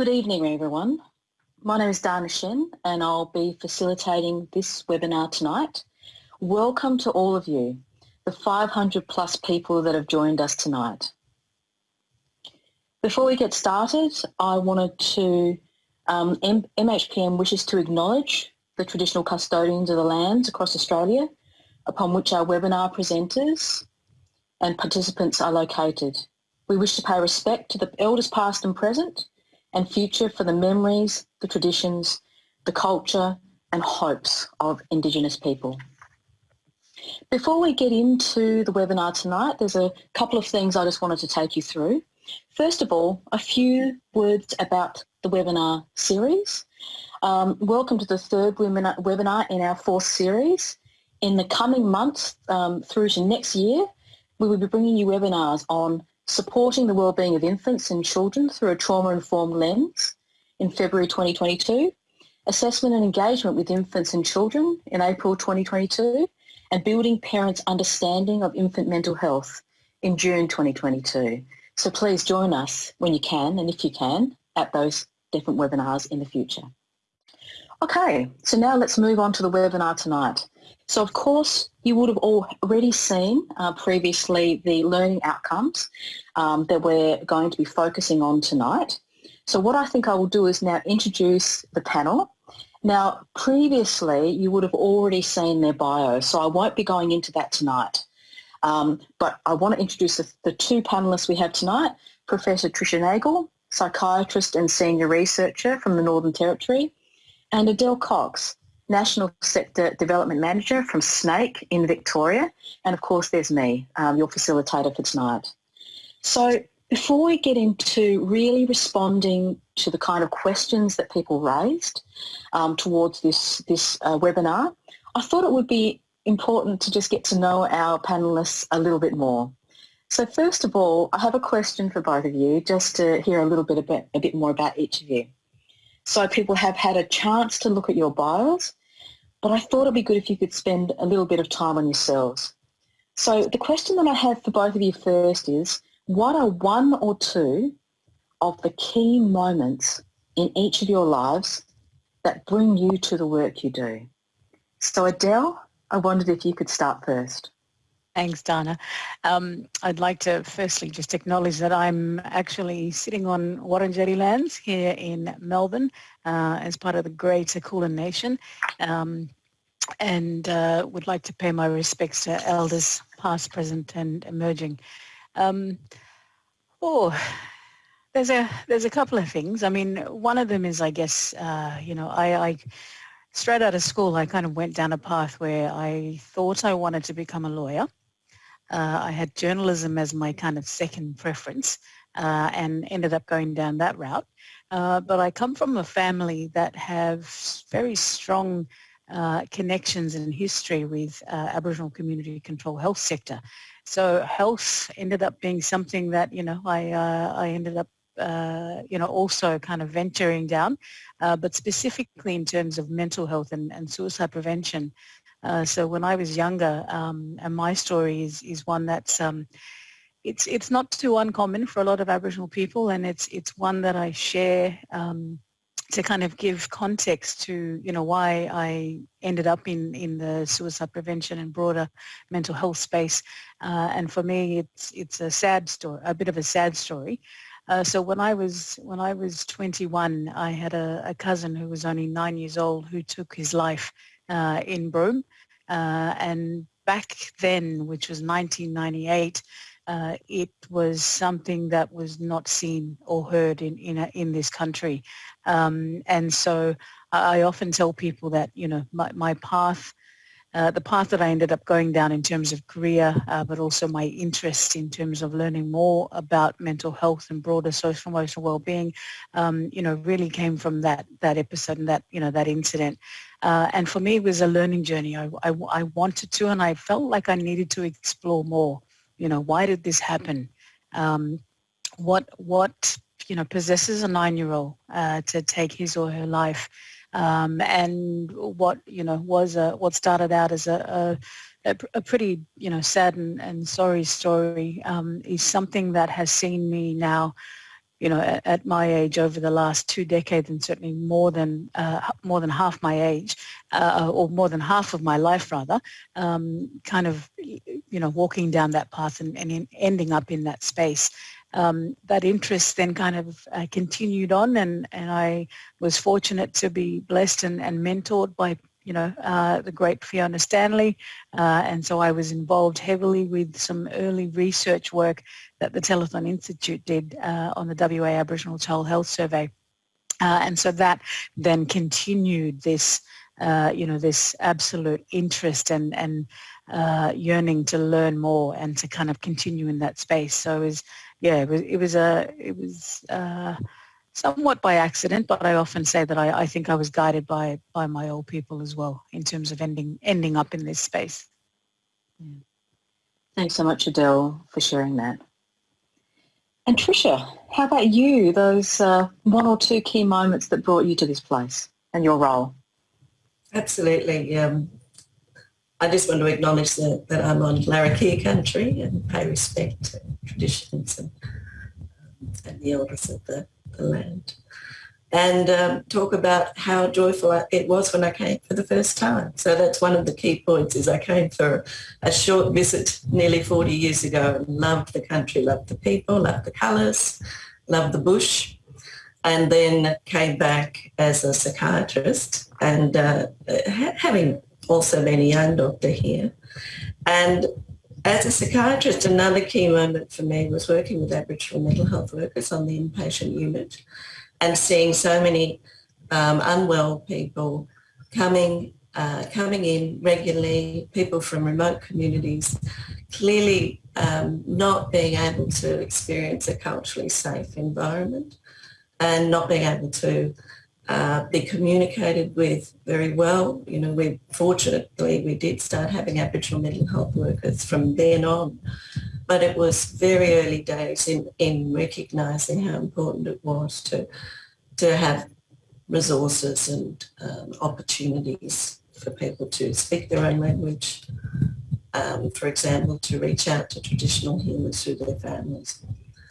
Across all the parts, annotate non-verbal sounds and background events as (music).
Good evening, everyone. My name is Dana Shen and I'll be facilitating this webinar tonight. Welcome to all of you, the 500 plus people that have joined us tonight. Before we get started, I wanted to, um, MHPN wishes to acknowledge the traditional custodians of the lands across Australia upon which our webinar presenters and participants are located. We wish to pay respect to the elders past and present and future for the memories, the traditions, the culture and hopes of Indigenous people. Before we get into the webinar tonight, there's a couple of things I just wanted to take you through. First of all, a few words about the webinar series. Um, welcome to the third webinar in our fourth series. In the coming months um, through to next year, we will be bringing you webinars on supporting the wellbeing of infants and children through a trauma-informed lens in February 2022, assessment and engagement with infants and children in April 2022, and building parents' understanding of infant mental health in June 2022. So please join us when you can and if you can at those different webinars in the future. Okay, so now let's move on to the webinar tonight. So of course, you would have already seen uh, previously the learning outcomes um, that we're going to be focusing on tonight. So what I think I will do is now introduce the panel. Now, previously, you would have already seen their bio, so I won't be going into that tonight. Um, but I want to introduce the, the two panellists we have tonight, Professor Tricia Nagel, psychiatrist and senior researcher from the Northern Territory, and Adele Cox, National Sector Development Manager from SNAICC in Victoria. And of course, there's me, um, your facilitator for tonight. So before we get into really responding to the kind of questions that people raised um, towards this, this uh, webinar, I thought it would be important to just get to know our panellists a little bit more. So first of all, I have a question for both of you just to hear a little bit, about, a bit more about each of you. So people have had a chance to look at your bios but I thought it'd be good if you could spend a little bit of time on yourselves. So the question that I have for both of you first is, what are one or two of the key moments in each of your lives that bring you to the work you do? So Adele, I wondered if you could start first. Thanks, Dana. Um, I'd like to firstly just acknowledge that I'm actually sitting on Wurundjeri lands here in Melbourne uh, as part of the Greater Kulin Nation um, and uh, would like to pay my respects to elders past, present and emerging. Um, oh, there's a there's a couple of things. I mean, one of them is, I guess, uh, you know, I, I straight out of school, I kind of went down a path where I thought I wanted to become a lawyer. Uh, I had journalism as my kind of second preference uh, and ended up going down that route. Uh, but I come from a family that have very strong uh, connections and history with uh, Aboriginal community control health sector. So health ended up being something that, you know, I, uh, I ended up uh, you know, also kind of venturing down, uh, but specifically in terms of mental health and, and suicide prevention. Uh, so when I was younger, um, and my story is, is one that's, um, it's, it's not too uncommon for a lot of Aboriginal people and it's, it's one that I share um, to kind of give context to, you know, why I ended up in, in the suicide prevention and broader mental health space. Uh, and for me, it's, it's a sad story, a bit of a sad story. Uh, so when I was when I was 21, I had a, a, cousin who was only nine years old who took his life uh, in Broome. Uh, and back then, which was 1998, uh, it was something that was not seen or heard in in, a, in this country. Um, and so I often tell people that you know my, my path uh, the path that I ended up going down in terms of career, uh, but also my interest in terms of learning more about mental health and broader social emotional well-being, um, you know, really came from that that episode and that you know that incident. Uh, and for me, it was a learning journey. I, I, I, wanted to, and I felt like I needed to explore more. You know, why did this happen? Um, what what you know possesses a nine-year-old uh, to take his or her life? Um, and what you know was a, what started out as a, a, a pretty you know sad and, and sorry story um, is something that has seen me now you know, at, at, my age over the last two decades and certainly more than, uh, more than half my age, uh, or more than half of my life rather, um, kind of, you know, walking down that path and, and ending up in that space. Um, that interest then kind of uh, continued on and, and I was fortunate to be blessed and, and mentored by you know, uh, the great Fiona Stanley. Uh, and so I was involved heavily with some early research work that the Telethon Institute did uh, on the WA Aboriginal Child Health Survey. Uh, and so that then continued this, uh, you know, this absolute interest and, and uh, yearning to learn more and to kind of continue in that space. So it was, yeah, it was, it was a, it was, somewhat by accident, but I often say that I, I, think I was guided by by my old people as well in terms of ending ending up in this space. Yeah. Thanks so much, Adele, for sharing that. And Tricia, how about you? Those uh, one or two key moments that brought you to this place and your role. Absolutely. Um, I just want to acknowledge that, that I'm on Larrakia country and pay respect to traditions and, and the elders of the the land and um, talk about how joyful it was when I came for the first time. So that's one of the key points is I came for a short visit nearly 40 years ago and loved the country, loved the people, loved the colours, loved the bush and then came back as a psychiatrist and uh, having also a young doctor here. And as a psychiatrist, another key moment for me was working with Aboriginal mental health workers on the inpatient unit and seeing so many um, unwell people coming uh, coming in regularly, people from remote communities, clearly um, not being able to experience a culturally safe environment and not being able to uh, be communicated with very well. You know, we fortunately we did start having Aboriginal mental health workers from then on, but it was very early days in, in recognising how important it was to to have resources and um, opportunities for people to speak their own language. Um, for example, to reach out to traditional healers through their families.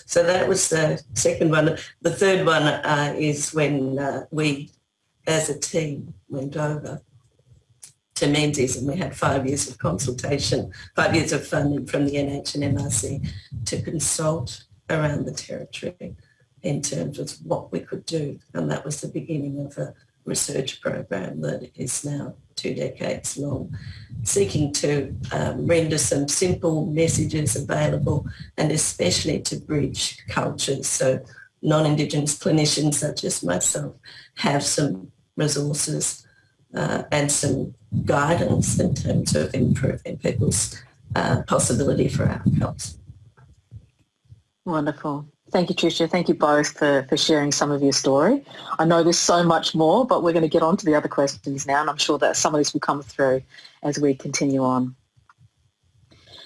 So that was the second one. The third one uh, is when uh, we, as a team, went over to Menzies and we had five years of consultation, five years of funding from the NH and MRC to consult around the territory in terms of what we could do. And that was the beginning of a research program that is now two decades long, seeking to um, render some simple messages available and especially to bridge cultures. So non-Indigenous clinicians such as myself have some resources uh, and some guidance in terms of improving people's uh, possibility for outcomes. Wonderful. Thank you, Tricia. Thank you both for, for sharing some of your story. I know there's so much more, but we're going to get on to the other questions now, and I'm sure that some of this will come through as we continue on.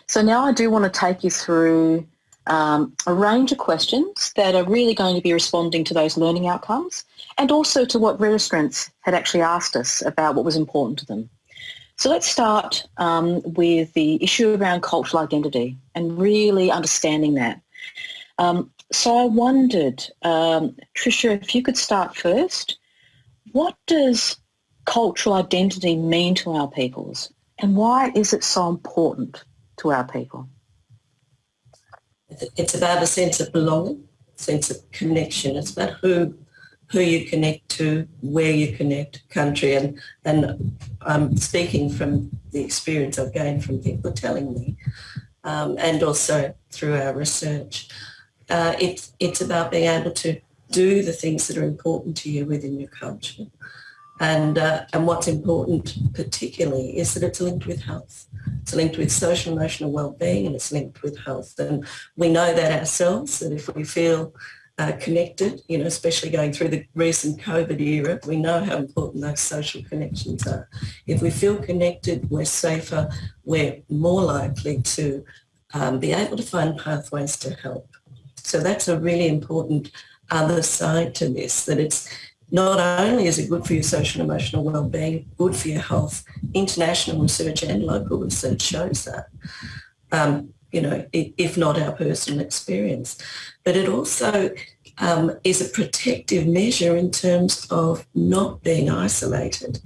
So now I do want to take you through um, a range of questions that are really going to be responding to those learning outcomes and also to what registrants had actually asked us about what was important to them. So let's start um, with the issue around cultural identity and really understanding that. Um, so I wondered, um, Tricia, if you could start first, what does cultural identity mean to our peoples and why is it so important to our people? It's about a sense of belonging, sense of connection. It's about who who you connect to, where you connect, country, and and I'm speaking from the experience I've gained from people telling me, um, and also through our research uh, it's, it's about being able to do the things that are important to you within your culture. And, uh, and what's important particularly is that it's linked with health. It's linked with social emotional well-being and it's linked with health. And we know that ourselves, that if we feel uh, connected, you know, especially going through the recent COVID era, we know how important those social connections are. If we feel connected, we're safer, we're more likely to um, be able to find pathways to help. So that's a really important other side to this, that it's not only is it good for your social and emotional well-being, good for your health, international research and local research shows that, um, you know, if not our personal experience. But it also um, is a protective measure in terms of not being isolated,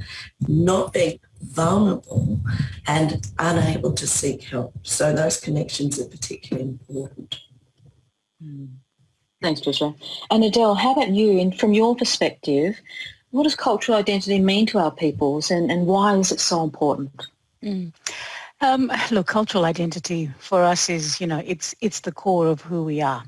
not being vulnerable and unable to seek help. So those connections are particularly important. Mm. Thanks, Tricia. And Adele, how about you? And from your perspective, what does cultural identity mean to our peoples and, and why is it so important? Mm. Um, look, cultural identity for us is, you know, it's it's the core of who we are.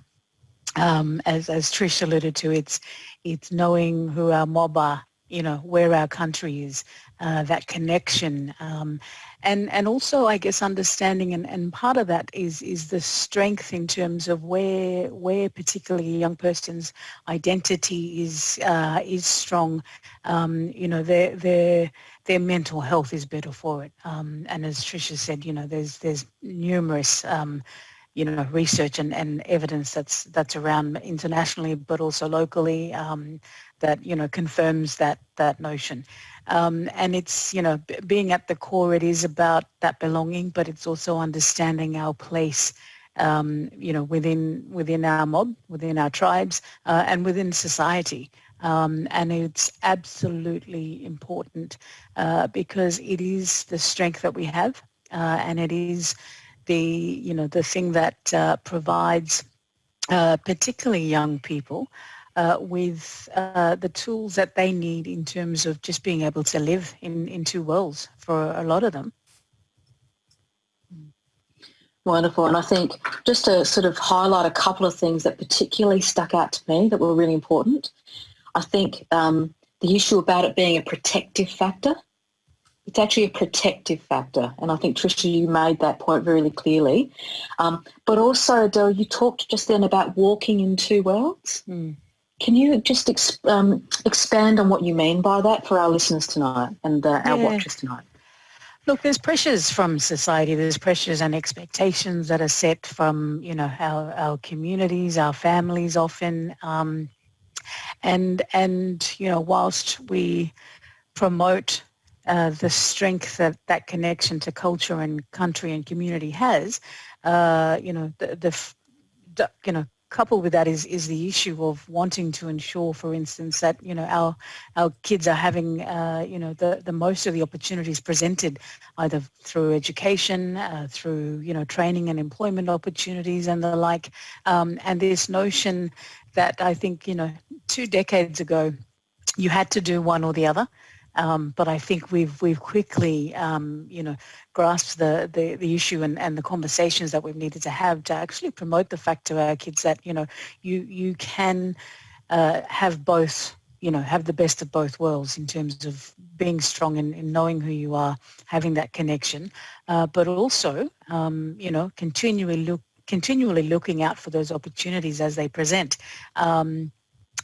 Um, as as Trish alluded to, it's it's knowing who our mob are, you know, where our country is, uh, that connection, um, and and also I guess understanding and, and part of that is is the strength in terms of where where particularly a young person's identity is uh, is strong. Um, you know, their their their mental health is better for it. Um, and as Tricia said, you know, there's there's numerous um, you know research and, and evidence that's that's around internationally but also locally um, that you know confirms that that notion. Um, and it's, you know, being at the core, it is about that belonging, but it's also understanding our place, um, you know, within within our mob, within our tribes, uh, and within society. Um, and it's absolutely important uh, because it is the strength that we have, uh, and it is the, you know, the thing that uh, provides uh, particularly young people uh, with uh, the tools that they need in terms of just being able to live in, in two worlds for a lot of them. Wonderful. And I think just to sort of highlight a couple of things that particularly stuck out to me that were really important, I think um, the issue about it being a protective factor, it's actually a protective factor. And I think, Tricia, you made that point really clearly. Um, but also, Adele, you talked just then about walking in two worlds. Mm. Can you just ex- um, expand on what you mean by that for our listeners tonight and uh, our yeah. watchers tonight? Look, there's pressures from society. There's pressures and expectations that are set from, you know, our, our communities, our families often. Um, and, and, you know, whilst we promote uh, the strength that that connection to culture and country and community has, uh, you know, the, the, you know, coupled with that is is the issue of wanting to ensure, for instance, that you know our our kids are having uh, you know the the most of the opportunities presented, either through education, uh, through you know training and employment opportunities and the like, um, and this notion that I think you know two decades ago you had to do one or the other. Um, but I think we've we've quickly um, you know grasped the, the, the issue and, and the conversations that we've needed to have to actually promote the fact to our kids that you know you you can uh, have both you know have the best of both worlds in terms of being strong and, in knowing who you are, having that connection, uh, but also um, you know continually look continually looking out for those opportunities as they present. Um,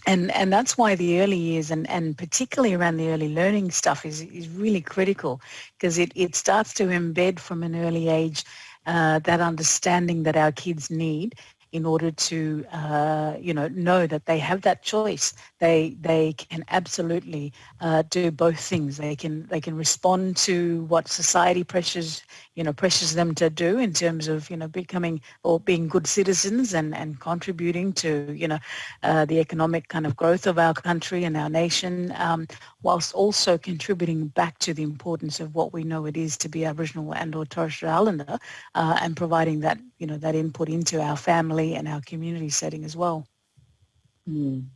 and and that's why the early years and, and particularly around the early learning stuff is, is really critical because it, it starts to embed from an early age uh, that understanding that our kids need in order to uh, you know know that they have that choice. They they can absolutely uh, do both things. They can they can respond to what society pressures you know pressures them to do in terms of you know becoming or being good citizens and and contributing to you know uh, the economic kind of growth of our country and our nation, um, whilst also contributing back to the importance of what we know it is to be Aboriginal and or Torres Strait Islander, uh, and providing that you know that input into our family and our community setting as well. Mm,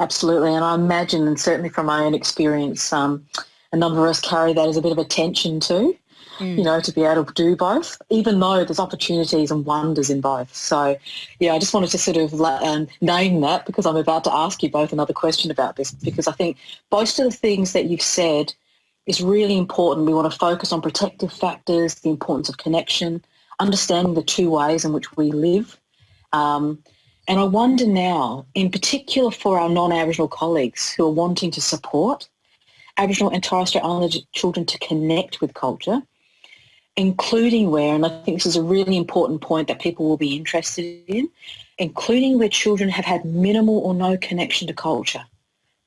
absolutely, and I imagine, and certainly from my own experience, um, a number of us carry that as a bit of a tension too mm. you know, to be able to do both, even though there's opportunities and wonders in both. So, yeah, I just wanted to sort of um, name that because I'm about to ask you both another question about this because I think most of the things that you've said is really important. We want to focus on protective factors, the importance of connection, understanding the two ways in which we live. Um, and I wonder now, in particular for our non-Aboriginal colleagues who are wanting to support Aboriginal and Torres Strait Islander children to connect with culture, including where, and I think this is a really important point that people will be interested in, including where children have had minimal or no connection to culture.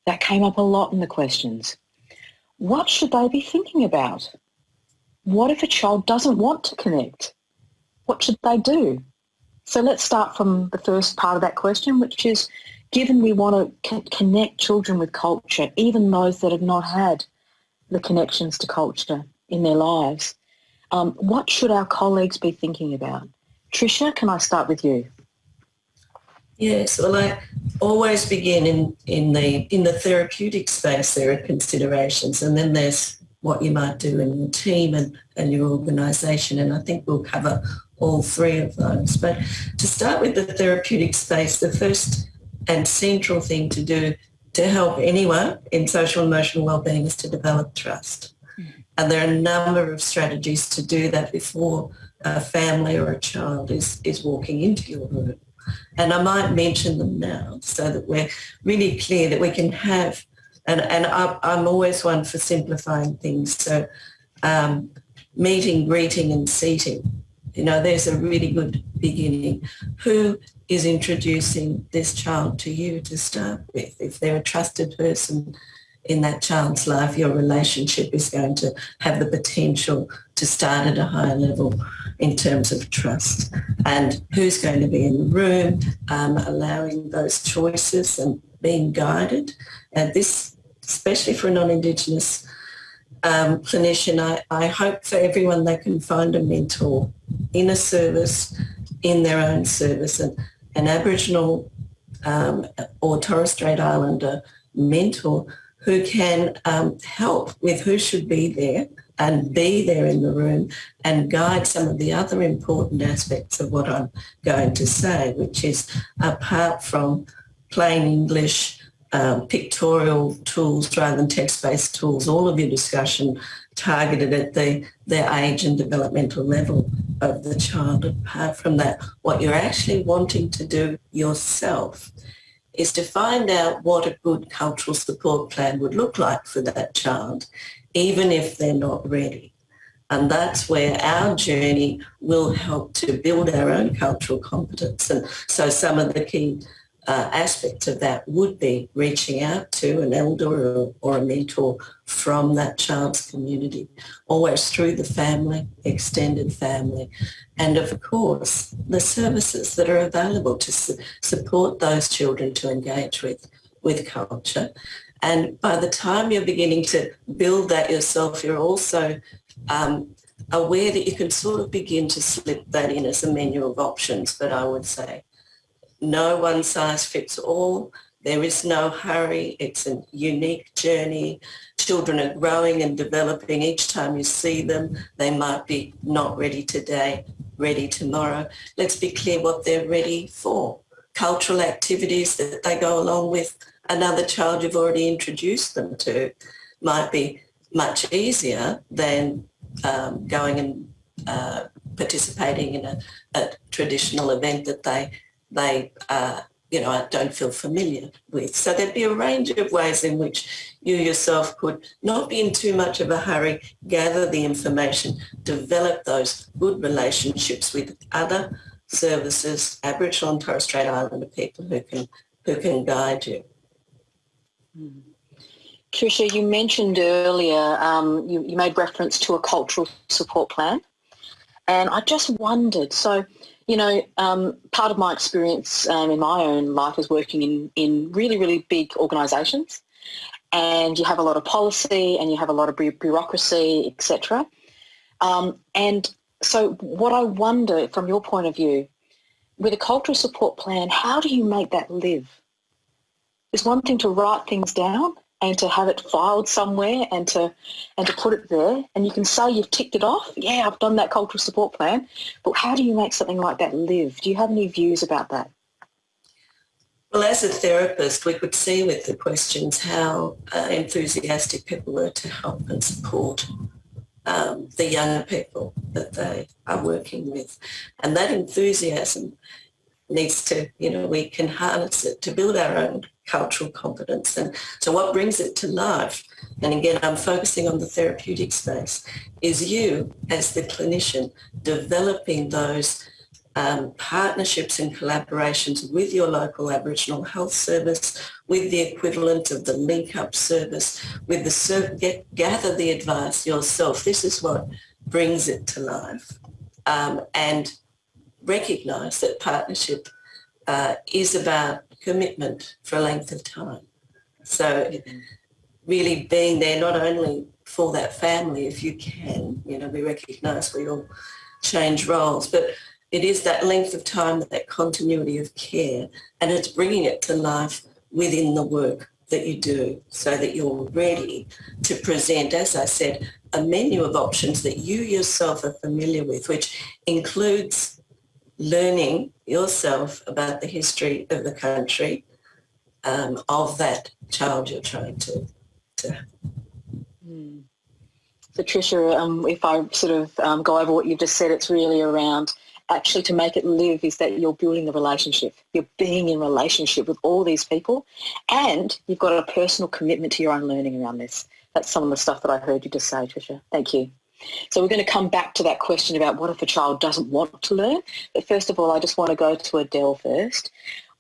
That came up a lot in the questions. What should they be thinking about? What if a child doesn't want to connect? What should they do? So let's start from the first part of that question, which is, given we want to connect children with culture, even those that have not had the connections to culture in their lives, um, what should our colleagues be thinking about? Tricia, can I start with you? Yes, well, I always begin in, in the in the therapeutic space. There are considerations, and then there's what you might do in your team and, and your organisation. And I think we'll cover all three of those. But to start with the therapeutic space, the first and central thing to do to help anyone in social and emotional wellbeing is to develop trust. Mm-hmm. And there are a number of strategies to do that before a family or a child is, is walking into your room. And I might mention them now so that we're really clear that we can have, and, and I'm always one for simplifying things. So um, meeting, greeting and seating, you know, there's a really good beginning. Who is introducing this child to you to start with? If they're a trusted person in that child's life, your relationship is going to have the potential to start at a higher level in terms of trust. And who's going to be in the room, um, allowing those choices and being guided. And this, especially for a non-Indigenous um, clinician, I, I hope for everyone they can find a mentor in a service, in their own service. And an Aboriginal um, or Torres Strait Islander mentor who can um, help with who should be there and be there in the room and guide some of the other important aspects of what I'm going to say, which is apart from plain English, um, pictorial tools rather than text-based tools, all of your discussion targeted at the, the age and developmental level of the child. Apart from that, what you're actually wanting to do yourself is to find out what a good cultural support plan would look like for that child, even if they're not ready. And that's where our journey will help to build our own cultural competence. And so some of the key uh, aspect of that would be reaching out to an elder or, or, a mentor from that child's community, always through the family, extended family, and of course the services that are available to su- support those children to engage with, with culture. And by the time you're beginning to build that yourself, you're also um, aware that you can sort of begin to slip that in as a menu of options, but I would say no one size fits all. There is no hurry. It's a unique journey. Children are growing and developing each time you see them. They might be not ready today, ready tomorrow. Let's be clear what they're ready for. Cultural activities that they go along with another child you've already introduced them to might be much easier than um, going and uh, participating in a, a traditional event that they they uh, you know, I don't feel familiar with. So there'd be a range of ways in which you yourself could not be in too much of a hurry, gather the information, develop those good relationships with other services, Aboriginal and Torres Strait Islander people who can who can guide you. Mm. Tricia, you mentioned earlier, um, you, you made reference to a cultural support plan. And I just wondered, so you know, um, part of my experience um, in my own life is working in, in really, really big organisations and you have a lot of policy and you have a lot of bureaucracy, etc. Um, and so what I wonder from your point of view, with a cultural support plan, how do you make that live? It's one thing to write things down and to have it filed somewhere and to and to put it there. And you can say you've ticked it off. Yeah i've done that cultural support plan. But how do you make something like that live? Do you have any views about that? Well as a therapist we could see with the questions how uh, enthusiastic people were to help and support um, the young people that they are working with. And that enthusiasm needs to you know we can harness it to build our own cultural competence. And so what brings it to life, and again, I'm focusing on the therapeutic space, is you as the clinician developing those um, partnerships and collaborations with your local Aboriginal health service, with the equivalent of the link up service, with the get, gather the advice yourself. This is what brings it to life. Um, and recognise that partnership uh, is about commitment for a length of time. So really being there not only for that family if you can, you know, we recognise we all change roles, but it is that length of time, that continuity of care, and it's bringing it to life within the work that you do so that you're ready to present, as I said, a menu of options that you yourself are familiar with, which includes learning yourself about the history of the country um, of that child you're trying to, to. So Tricia, um, if I sort of um, go over what you've just said, it's really around actually to make it live is that you're building the relationship. You're being in relationship with all these people and you've got a personal commitment to your own learning around this. That's some of the stuff that I heard you just say, Tricia. Thank you. So we're going to come back to that question about what if a child doesn't want to learn. But first of all, I just want to go to Adele first.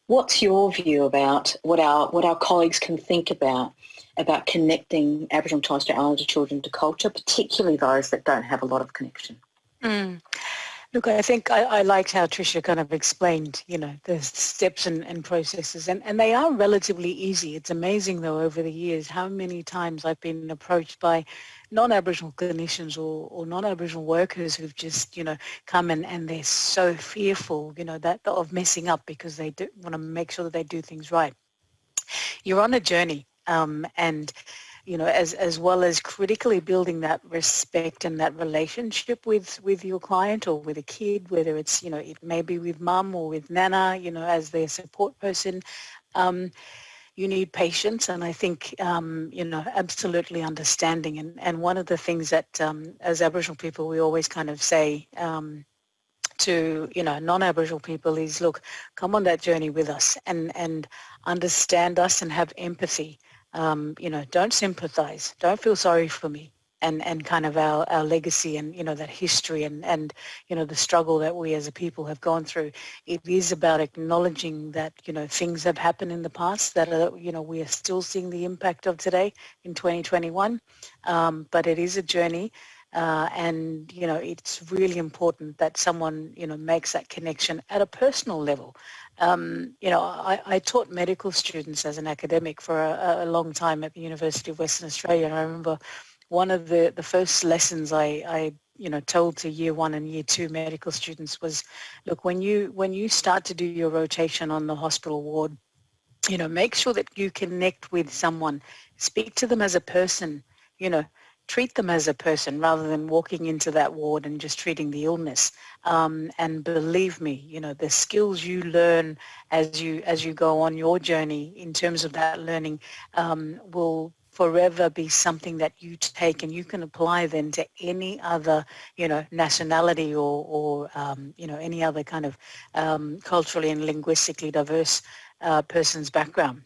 What's your view about what our, what our colleagues can think about about connecting Aboriginal and Torres Strait Islander children to culture, particularly those that don't have a lot of connection? Mm. Look, I think I, I, liked how Tricia kind of explained, you know, the steps and, and processes, and, and they are relatively easy. It's amazing, though, over the years, how many times I've been approached by non-Aboriginal clinicians or, or non-Aboriginal workers who've just, you know, come and, and they're so fearful, you know, that of messing up because they want to make sure that they do things right. You're on a journey, um, and you know, as, as well as critically building that respect and that relationship with, with your client or with a kid, whether it's, you know, it may be with mum or with nana, you know, as their support person. Um, you need patience and I think, um, you know, absolutely understanding. And, and one of the things that um, as Aboriginal people, we always kind of say um, to, you know, non-Aboriginal people is, look, come on that journey with us and, and understand us and have empathy. Um, you know, don't sympathize, don't feel sorry for me and, and kind of our, our legacy and, you know, that history and, and, you know, the struggle that we as a people have gone through. It is about acknowledging that, you know, things have happened in the past that, are, you know, we are still seeing the impact of today in 2021. Um, but it is a journey uh, and you know it's really important that someone you know makes that connection at a personal level um, you know, I, I, taught medical students as an academic for a, a, long time at the University of Western Australia. And I remember one of the, the first lessons I, I, you know, told to year one and year two medical students was, look, when you, when you start to do your rotation on the hospital ward, you know, make sure that you connect with someone, speak to them as a person, you know, treat them as a person rather than walking into that ward and just treating the illness. Um, and believe me, you know, the skills you learn as you as you go on your journey in terms of that learning um, will forever be something that you take and you can apply then to any other, you know, nationality or, or um, you know, any other kind of um, culturally and linguistically diverse uh, person's background.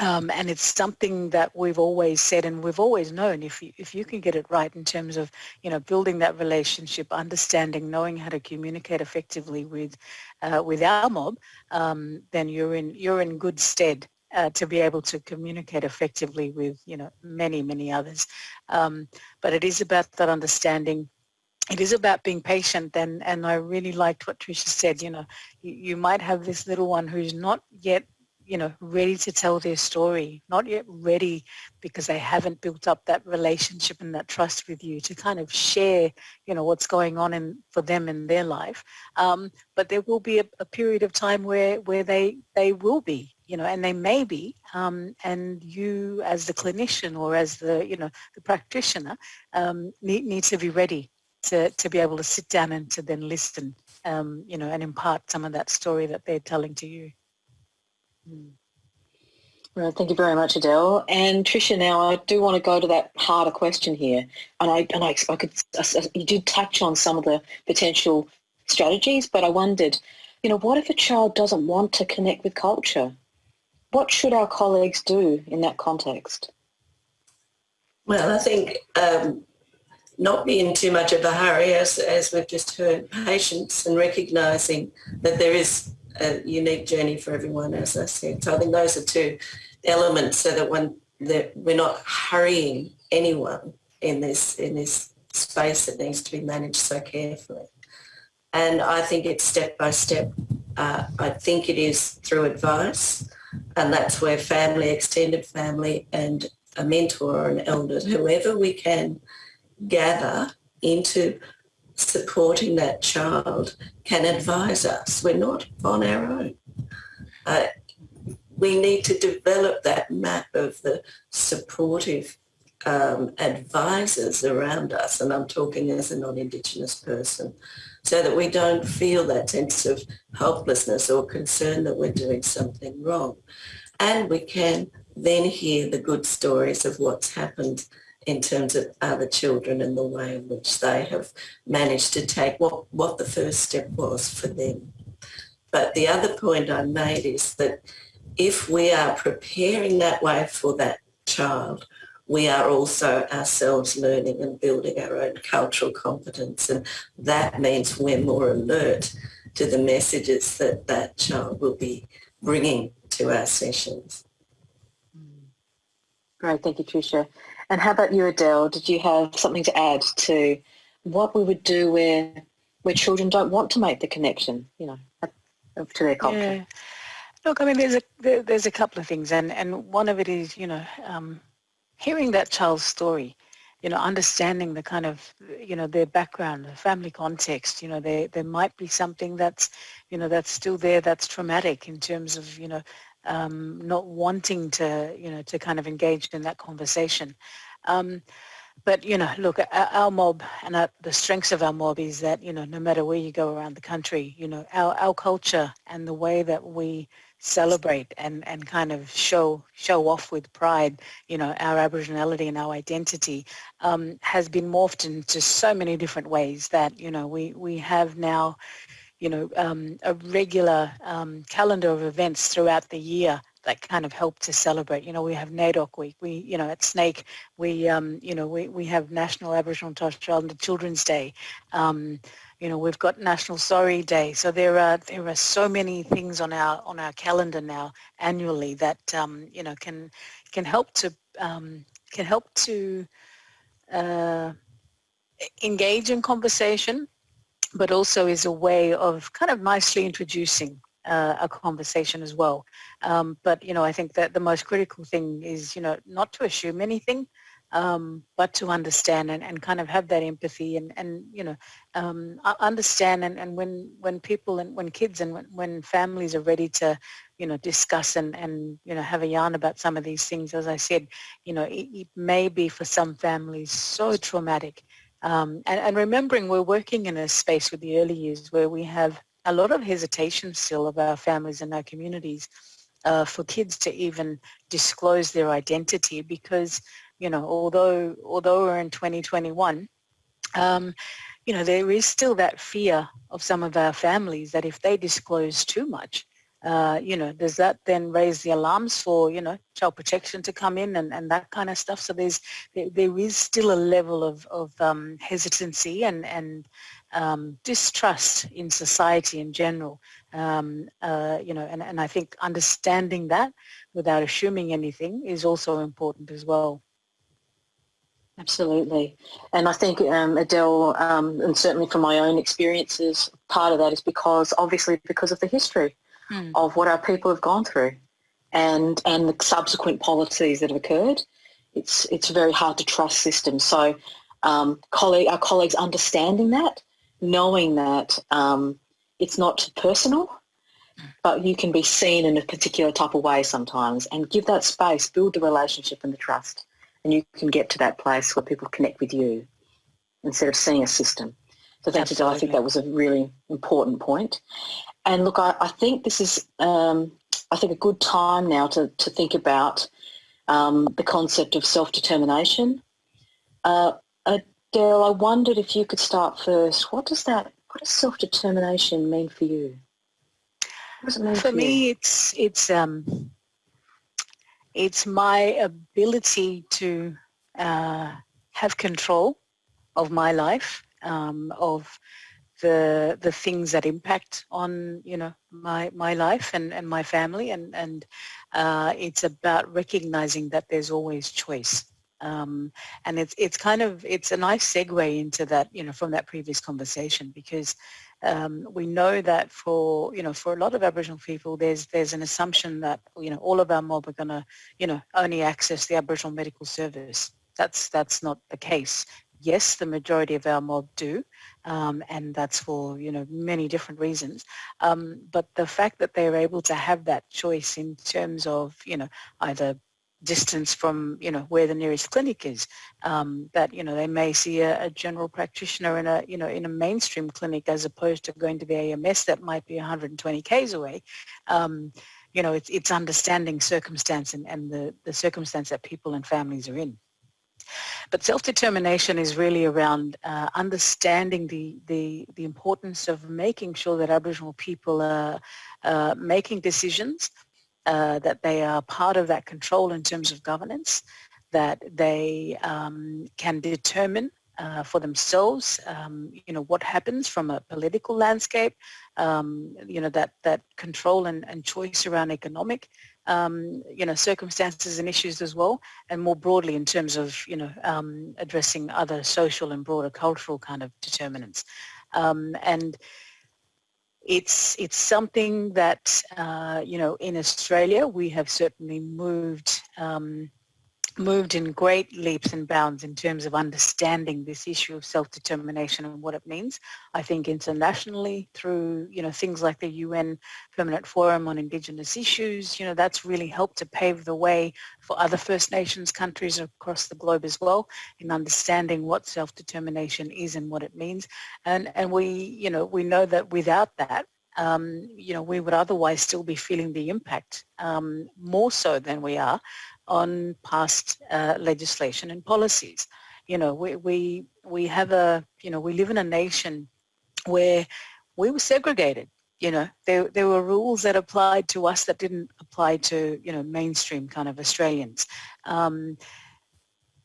Um, and it's something that we've always said and we've always known if you, if you can get it right in terms of, you know, building that relationship, understanding, knowing how to communicate effectively with, uh, with our mob, um, then you're in, you're in good stead uh, to be able to communicate effectively with, you know, many, many others. Um, but it is about that understanding it is about being patient and, and I really liked what Tricia said, you know, you, you might have this little one who's not yet you know, ready to tell their story, not yet ready because they haven't built up that relationship and that trust with you to kind of share, you know, what's going on in, for them in their life. Um, but there will be a, a, period of time where, where they, they will be, you know, and they may be, um, and you as the clinician or as the, you know, the practitioner um, need, need to be ready to, to be able to sit down and to then listen, um, you know, and impart some of that story that they're telling to you. Mm. Well, thank you very much, Adele. And Tricia, now I do want to go to that harder question here. And I, and I, I could, you did touch on some of the potential strategies, but I wondered, you know, what if a child doesn't want to connect with culture? What should our colleagues do in that context? Well, I think um, not be in too much of a hurry, as, as we've just heard, patience and recognising that there is a unique journey for everyone, as I said. So I think those are two elements so that when that we're not hurrying anyone in this in this space that needs to be managed so carefully. And I think it's step by step. Uh, I think it is through advice. And that's where family, extended family and a mentor or an elder, whoever we can gather into supporting that child can advise us. We're not on our own. Uh, we need to develop that map of the supportive um, advisors around us, and I'm talking as a non-Indigenous person, so that we don't feel that sense of helplessness or concern that we're doing something wrong. And we can then hear the good stories of what's happened in terms of other children and the way in which they have managed to take what, what the first step was for them. But the other point I made is that if we are preparing that way for that child, we are also ourselves learning and building our own cultural competence and that means we're more alert to the messages that that child will be bringing to our sessions. Great, thank you Tricia. And how about you Adele? Did you have something to add to what we would do where where children don't want to make the connection, you know, to their culture? Yeah. Look, I mean, there's a there's a couple of things, and and one of it is, you know, um, hearing that child's story, you know, understanding the kind of, you know, their background, the family context, you know, there there might be something that's, you know, that's still there that's traumatic in terms of, you know, um, not wanting to, you know, to kind of engage in that conversation. Um, but you know, look, our, mob and our, the strengths of our mob is that you know, no matter where you go around the country, you know, our our culture and the way that we celebrate and, and kind of show show off with pride, you know, our Aboriginality and our identity um, has been morphed into so many different ways that, you know, we, we have now, you know, um, a regular um, calendar of events throughout the year that kind of help to celebrate. You know, we have NAIDOC Week. We, you know, at SNAICC, we, um, you know, we, we have National Aboriginal and Torres Strait Islander Children's Day. Um, you know, we've got National Sorry Day. So there are there are so many things on our on our calendar now annually that um, you know can can help to um, can help to uh, engage in conversation, but also is a way of kind of nicely introducing uh, a conversation as well. Um, but you know, I think that the most critical thing is you know not to assume anything, um, but to understand and, and kind of have that empathy and, and you know, um, understand and, and when, when people and when kids and when, when families are ready to, you know, discuss and, and, you know, have a yarn about some of these things, as I said, you know, it, it may be for some families so traumatic. Um, and, and remembering we're working in a space with the early years where we have a lot of hesitation still of our families and our communities uh, for kids to even disclose their identity because you know, although although we're in 2021, um, you know, there is still that fear of some of our families that if they disclose too much, uh, you know, does that then raise the alarms for, you know, child protection to come in and, and that kind of stuff? So there's, there, there is still a level of, of um, hesitancy and, and um, distrust in society in general, um, uh, you know, and, and I think understanding that without assuming anything is also important as well. Absolutely. And I think um, Adele, um, and certainly from my own experiences, part of that is because obviously because of the history mm. of what our people have gone through and, and the subsequent policies that have occurred. It's, it's very hard to trust systems. So um, colleague, our colleagues understanding that, knowing that um, it's not personal, but you can be seen in a particular type of way sometimes and give that space, build the relationship and the trust and you can get to that place where people connect with you instead of seeing a system. So thank you, I think that was a really important point. And look, I, I think this is, um, I think, a good time now to, to think about um, the concept of self-determination. Uh, Adele, I wondered if you could start first. What does that, what does self-determination mean for you? What does it mean for, for me, you? it's, it's, um, it's my ability to uh, have control of my life, um, of the the things that impact on you know my my life and, and my family. And and uh, it's about recognizing that there's always choice um, and it's it's kind of it's a nice segue into that you know from that previous conversation because um, we know that for you know for a lot of Aboriginal people, there's there's an assumption that you know all of our mob are going to you know only access the Aboriginal medical service. That's that's not the case. Yes, the majority of our mob do, um, and that's for you know many different reasons. Um, but the fact that they're able to have that choice in terms of you know either distance from you know where the nearest clinic is. Um, that you know they may see a, a, general practitioner in a you know in a mainstream clinic as opposed to going to the AMS that might be 120 k's away. Um, you know it's, it's understanding circumstance and, and the, the circumstance that people and families are in. But self-determination is really around uh, understanding the, the, the importance of making sure that Aboriginal people are uh, making decisions uh, that they are part of that control in terms of governance, that they um, can determine uh, for themselves, um, you know, what happens from a political landscape, um, you know, that, that control and, and choice around economic, um, you know, circumstances and issues as well, and more broadly in terms of, you know, um, addressing other social and broader cultural kind of determinants. Um, and it's it's something that uh, you know in Australia we have certainly moved um, moved in great leaps and bounds in terms of understanding this issue of self-determination and what it means. I think internationally through, you know, things like the UN Permanent Forum on Indigenous Issues, you know, that's really helped to pave the way for other First Nations countries across the globe as well in understanding what self-determination is and what it means. And, and we, you know, we know that without that, um, you know, we would otherwise still be feeling the impact um, more so than we are on past uh, legislation and policies. You know, we, we, we have a, you know, we live in a nation where we were segregated. You know, there, there were rules that applied to us that didn't apply to, you know, mainstream kind of Australians. Um,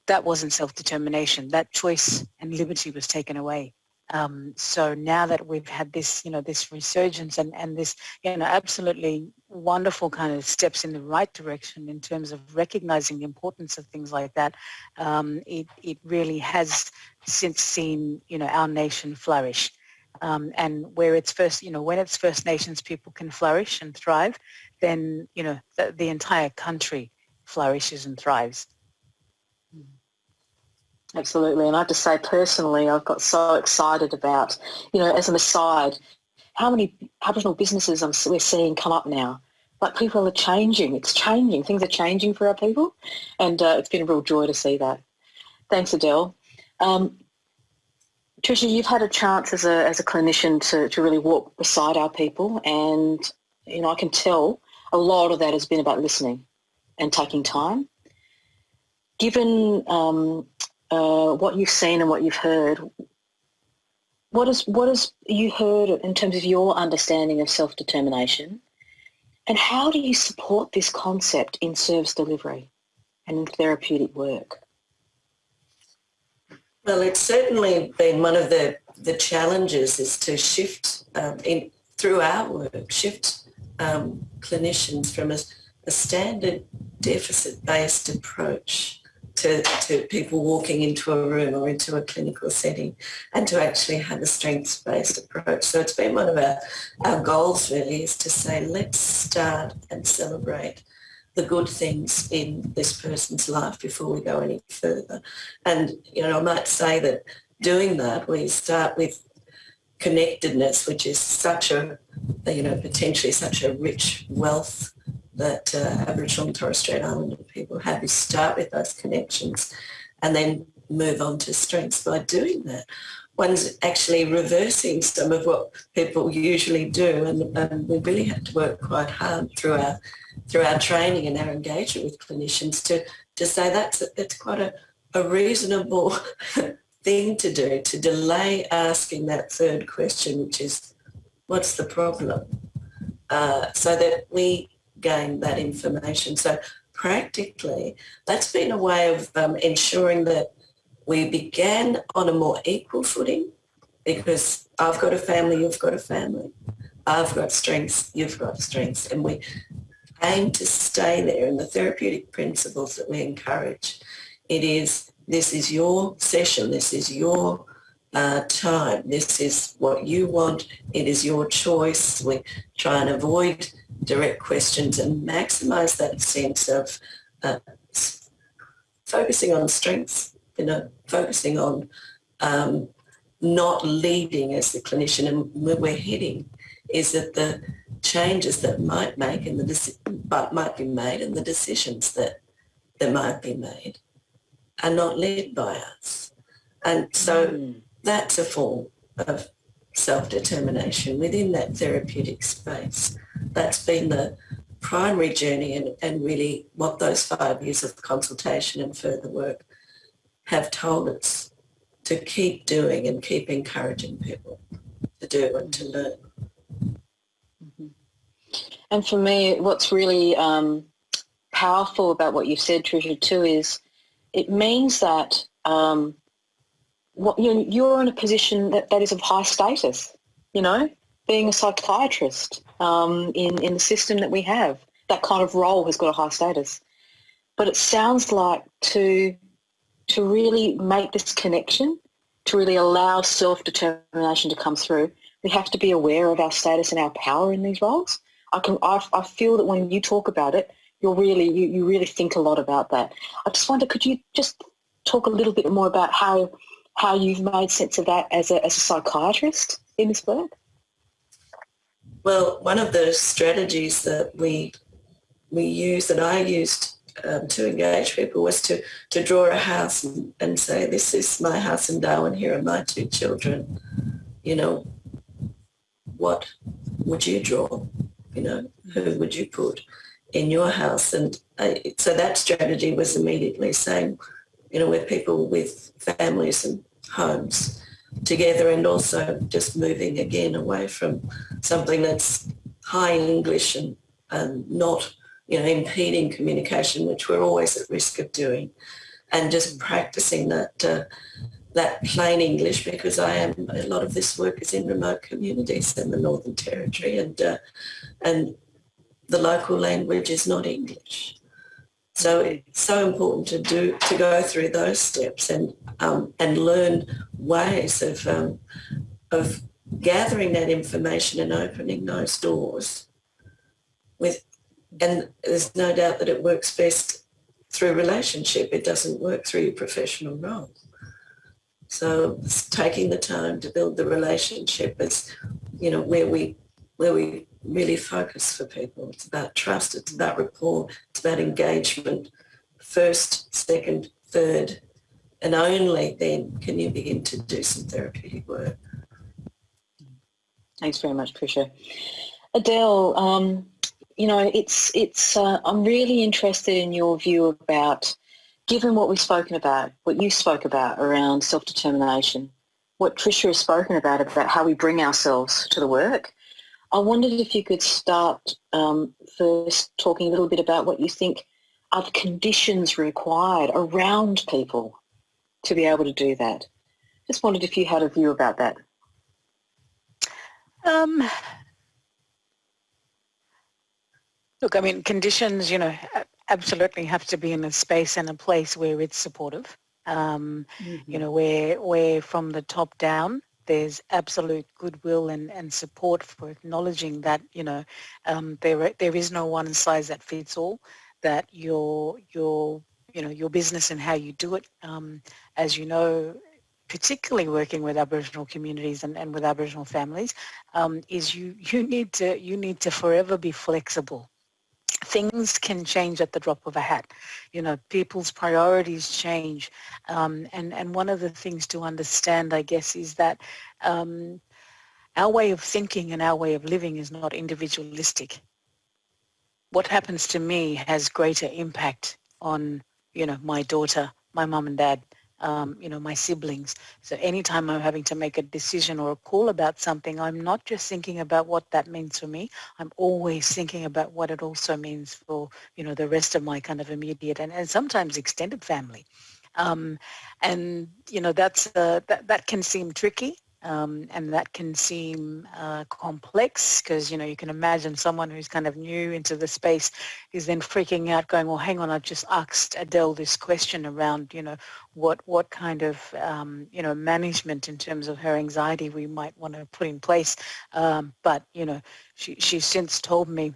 that wasn't self-determination. That choice and liberty was taken away. Um, so now that we've had this, you know, this resurgence and, and this, you know, absolutely wonderful kind of steps in the right direction in terms of recognizing the importance of things like that, um, it, it really has since seen, you know, our nation flourish. Um, and where it's first, you know, when it's First Nations people can flourish and thrive, then, you know, the, the entire country flourishes and thrives. Absolutely. And I have to say personally, I've got so excited about, you know, as an aside, how many Aboriginal businesses I'm, we're seeing come up now. Like people are changing. It's changing. Things are changing for our people. And uh, it's been a real joy to see that. Thanks, Adele. Um, Trisha, you've had a chance as a, as a clinician to, to really walk beside our people and, you know, I can tell a lot of that has been about listening and taking time. Given um, uh, what you've seen and what you've heard, what is what has you heard in terms of your understanding of self-determination, and how do you support this concept in service delivery and in therapeutic work? Well, it's certainly been one of the the challenges is to shift um, in through our work, shift um, clinicians from a, a standard deficit-based approach to, to people walking into a room or into a clinical setting and to actually have a strengths-based approach. So it's been one of our, our goals really is to say let's start and celebrate the good things in this person's life before we go any further. And, you know, I might say that doing that, we start with connectedness, which is such a, you know, potentially such a rich wealth that uh, Aboriginal and Torres Strait Islander people have is start with those connections and then move on to strengths by doing that. One's actually reversing some of what people usually do and, and we really had to work quite hard through our through our training and our engagement with clinicians to, to say that's, that's quite a, a reasonable (laughs) thing to do, to delay asking that third question, which is, what's the problem? Uh, so that we gain that information. So practically, that's been a way of um, ensuring that we began on a more equal footing because I've got a family, you've got a family. I've got strengths, you've got strengths. And we aim to stay there in the therapeutic principles that we encourage. It is, this is your session, this is your time. This is what you want. It is your choice. We try and avoid direct questions and maximise that sense of uh, focusing on strengths, you know, focusing on um, not leading as the clinician and where we're heading is that the changes that might make and the but might be made and the decisions that that might be made are not led by us. And so mm. That's a form of self-determination within that therapeutic space. That's been the primary journey and, and really what those five years of consultation and further work have told us to keep doing and keep encouraging people to do and to learn. Mm-hmm. And for me, what's really um, powerful about what you've said, Tricia, too, is it means that um, you're in a position that, that is of high status, you know, being a psychiatrist um, in, in the system that we have. That kind of role has got a high status. But it sounds like to, to really make this connection, to really allow self-determination to come through, we have to be aware of our status and our power in these roles. I can I, I feel that when you talk about it, you're really you, you really think a lot about that. I just wonder, could you just talk a little bit more about how how you've made sense of that as a, as a psychiatrist in this work? Well, one of the strategies that we we used and I used um, to engage people was to, to draw a house and, and say, this is my house in Darwin, here are my two children. You know, what would you draw? You know, who would you put in your house? And I, so that strategy was immediately saying, you know, we're people with families and homes together and also just moving again away from something that's high English and, and not, you know, impeding communication, which we're always at risk of doing, and just practicing that uh, that plain English because I am a lot of this work is in remote communities in the Northern Territory and uh, and the local language is not English. So it's so important to do to go through those steps and um, and learn ways of um, of gathering that information and opening those doors. With and there's no doubt that it works best through relationship. It doesn't work through your professional role. So taking the time to build the relationship is, you know, where we where we really focus for people. It's about trust, it's about rapport, it's about engagement. First, second, third, and only then can you begin to do some therapeutic work. Thanks very much, Tricia. Adele, um, you know, it's it's. Uh, I'm really interested in your view about, given what we've spoken about, what you spoke about around self-determination, what Tricia has spoken about about how we bring ourselves to the work, I wondered if you could start um, first talking a little bit about what you think are the conditions required around people to be able to do that. Just wondered if you had a view about that. Um, look, I mean, conditions, you know, absolutely have to be in a space and a place where it's supportive. Um, mm-hmm. You know, where where from the top down, there's absolute goodwill and, and support for acknowledging that you know um, there there is no one size that fits all. That your your you know your business and how you do it, um, as you know, particularly working with Aboriginal communities and, and with Aboriginal families, um, is you (laughs) you need to you need to forever be flexible things can change at the drop of a hat. You know, people's priorities change. Um, and, and one of the things to understand, I guess, is that um, our way of thinking and our way of living is not individualistic. What happens to me has greater impact on, you know, my daughter, my mum and dad, um, you know, my siblings. So anytime I'm having to make a decision or a call about something, I'm not just thinking about what that means for me. I'm always thinking about what it also means for, you know, the rest of my kind of immediate and, and sometimes extended family. Um, and, you know, that's uh, that, that can seem tricky Um, and that can seem uh, complex because you know you can imagine someone who's kind of new into the space is then freaking out going well hang on I've just asked Adele this question around you know what what kind of um, you know management in terms of her anxiety we might want to put in place. Um, but you know she, she's since told me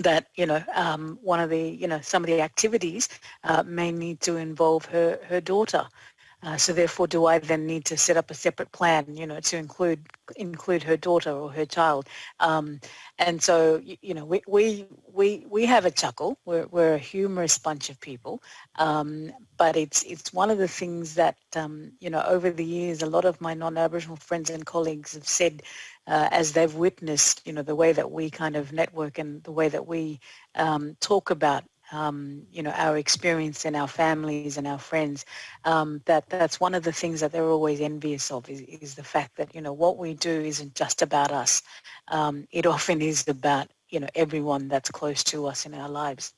that you know um, one of the you know some of the activities uh, may need to involve her her daughter uh, so therefore, do I then need to set up a separate plan, you know, to include include her daughter or her child? Um, and so, you know, we we we we have a chuckle. We're we're a humorous bunch of people, um, but it's it's one of the things that um, you know over the years, a lot of my non-Aboriginal friends and colleagues have said. Uh, as they've witnessed, you know, the way that we kind of network and the way that we um, talk about um, you know, our experience and our families and our friends, um, that that's one of the things that they're always envious of is, is, the fact that, you know, what we do isn't just about us. Um, it often is about, you know, everyone that's close to us in our lives.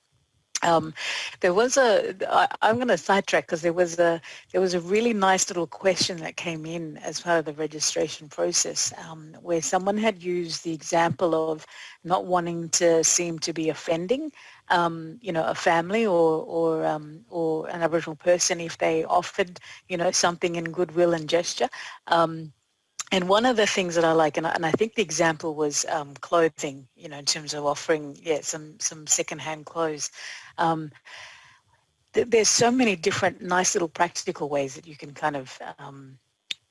Um, there was a, I, I'm going to sidetrack because there was a, there was a really nice little question that came in as part of the registration process um, where someone had used the example of not wanting to seem to be offending, um, you know, a family or, or, um, or an Aboriginal person if they offered, you know, something in goodwill and gesture. Um, and one of the things that I like, and I, and I think the example was um, clothing, you know, in terms of offering, yeah, some some secondhand clothes. Um, th there's so many different nice little practical ways that you can kind of um,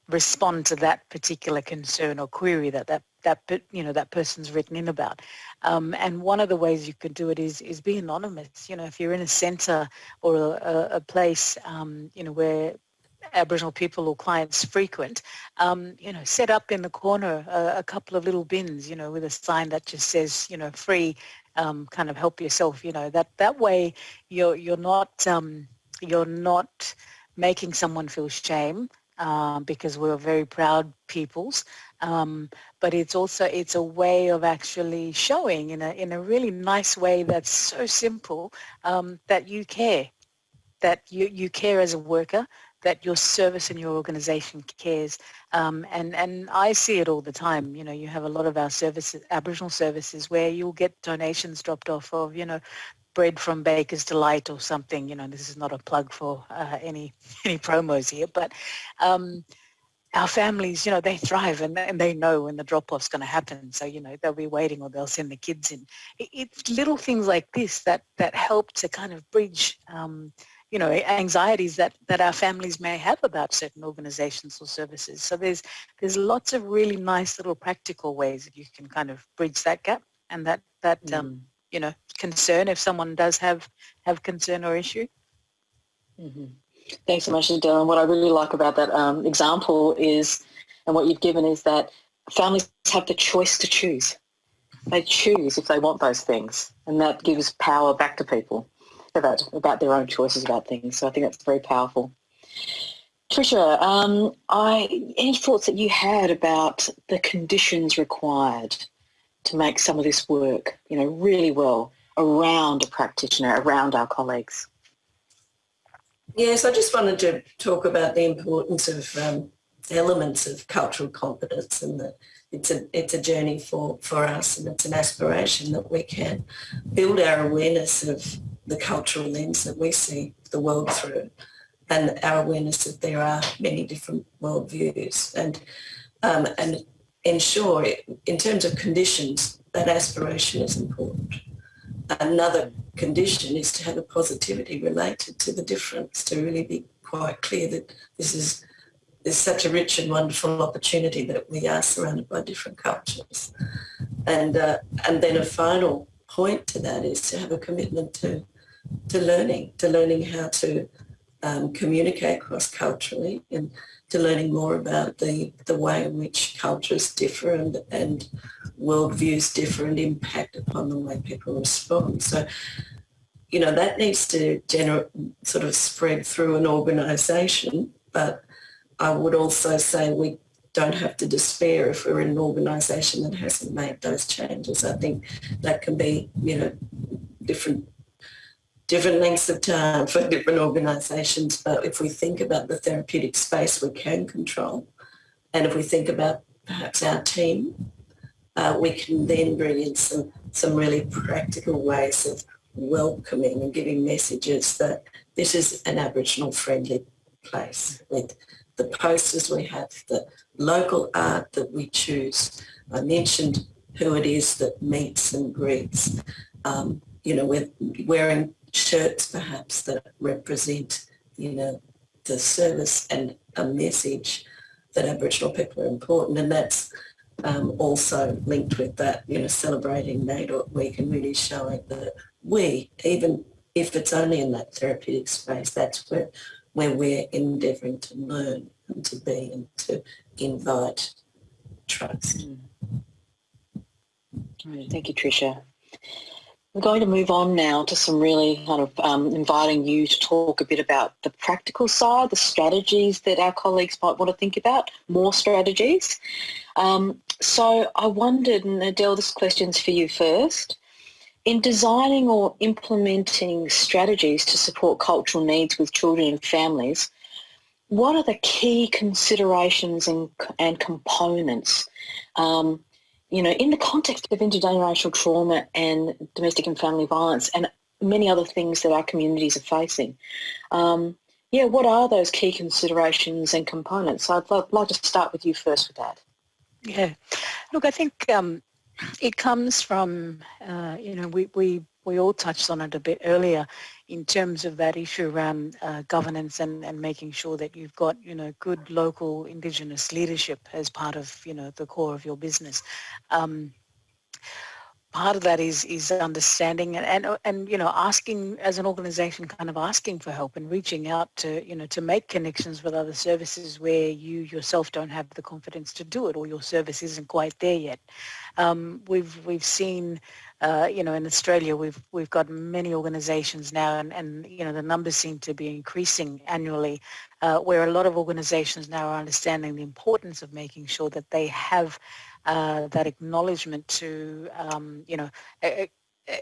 respond to that particular concern or query that that that you know that person's written in about. Um, and one of the ways you can do it is is be anonymous. You know, if you're in a centre or a, a place, um, you know, where Aboriginal people or clients frequent, um, you know, set up in the corner a, a, couple of little bins, you know, with a sign that just says, you know, free, um, kind of help yourself, you know, that, that way you're, you're not, um, you're not making someone feel shame uh, because we're very proud peoples. Um, but it's also, it's a way of actually showing in a, in a really nice way that's so simple um, that you care, that you, you care as a worker, that your service and your organization cares. Um, and, and I see it all the time. You know, you have a lot of our services, Aboriginal services, where you'll get donations dropped off of, you know, bread from Baker's Delight or something. You know, this is not a plug for uh, any (laughs) any promos here, but um, our families, you know, they thrive and, and they know when the drop-off's going to happen. So, you know, they'll be waiting or they'll send the kids in. It, it's little things like this that, that help to kind of bridge um, you know, anxieties that, that our families may have about certain organizations or services. So there's, there's lots of really nice little practical ways that you can kind of bridge that gap and that, that mm. um, you know, concern if someone does have, have concern or issue. Mm -hmm. Thanks so much, Dylan. What I really like about that um, example is, and what you've given is that families have the choice to choose. They choose if they want those things, and that gives power back to people about, about their own choices about things. So I think that's very powerful. Tricia, um, I, any thoughts that you had about the conditions required to make some of this work, you know, really well around a practitioner, around our colleagues? Yes, I just wanted to talk about the importance of um, elements of cultural competence and that it's a it's a journey for for us and it's an aspiration that we can build our awareness of the cultural lens that we see the world through and our awareness that there are many different worldviews and um, and ensure in terms of conditions that aspiration is important. Another condition is to have a positivity related to the difference, to really be quite clear that this is is such a rich and wonderful opportunity that we are surrounded by different cultures. And, uh, and then a final point to that is to have a commitment to to learning, to learning how to um, communicate cross-culturally and to learning more about the, the way in which cultures differ and, and worldviews differ and impact upon the way people respond. So, you know, that needs to sort of spread through an organisation, but I would also say we don't have to despair if we're in an organisation that hasn't made those changes. I think that can be, you know, different different lengths of time for different organisations. But if we think about the therapeutic space we can control, and if we think about perhaps our team, uh, we can then bring in some, some really practical ways of welcoming and giving messages that this is an Aboriginal friendly place with the posters we have, the local art that we choose. I mentioned who it is that meets and greets. Um, you know, we're wearing shirts perhaps that represent, you know, the service and a message that Aboriginal people are important and that's um, also linked with that, you know, celebrating NAIDOC Week and really showing that we, even if it's only in that therapeutic space, that's where, where we're endeavouring to learn and to be and to invite trust. Mm. Thank you, Tricia. We're going to move on now to some really kind of um, inviting you to talk a bit about the practical side, the strategies that our colleagues might want to think about, more strategies. Um, so I wondered, and Adele, this question's for you first. In designing or implementing strategies to support cultural needs with children and families, what are the key considerations and, and components um, you know, in the context of intergenerational trauma and domestic and family violence and many other things that our communities are facing. Um, yeah, what are those key considerations and components? I'd like to start with you first with that. Yeah, look, I think um, it comes from, uh, you know, we, we, we all touched on it a bit earlier in terms of that issue around uh, governance and, and making sure that you've got, you know, good local Indigenous leadership as part of, you know, the core of your business. Um, part of that is is understanding and, and and you know asking as an organization kind of asking for help and reaching out to you know to make connections with other services where you yourself don't have the confidence to do it or your service isn't quite there yet um, we've we've seen uh, you know, in Australia, we've we've got many organisations now, and, and you know the numbers seem to be increasing annually, uh, where a lot of organisations now are understanding the importance of making sure that they have uh, that acknowledgement to, um, you know,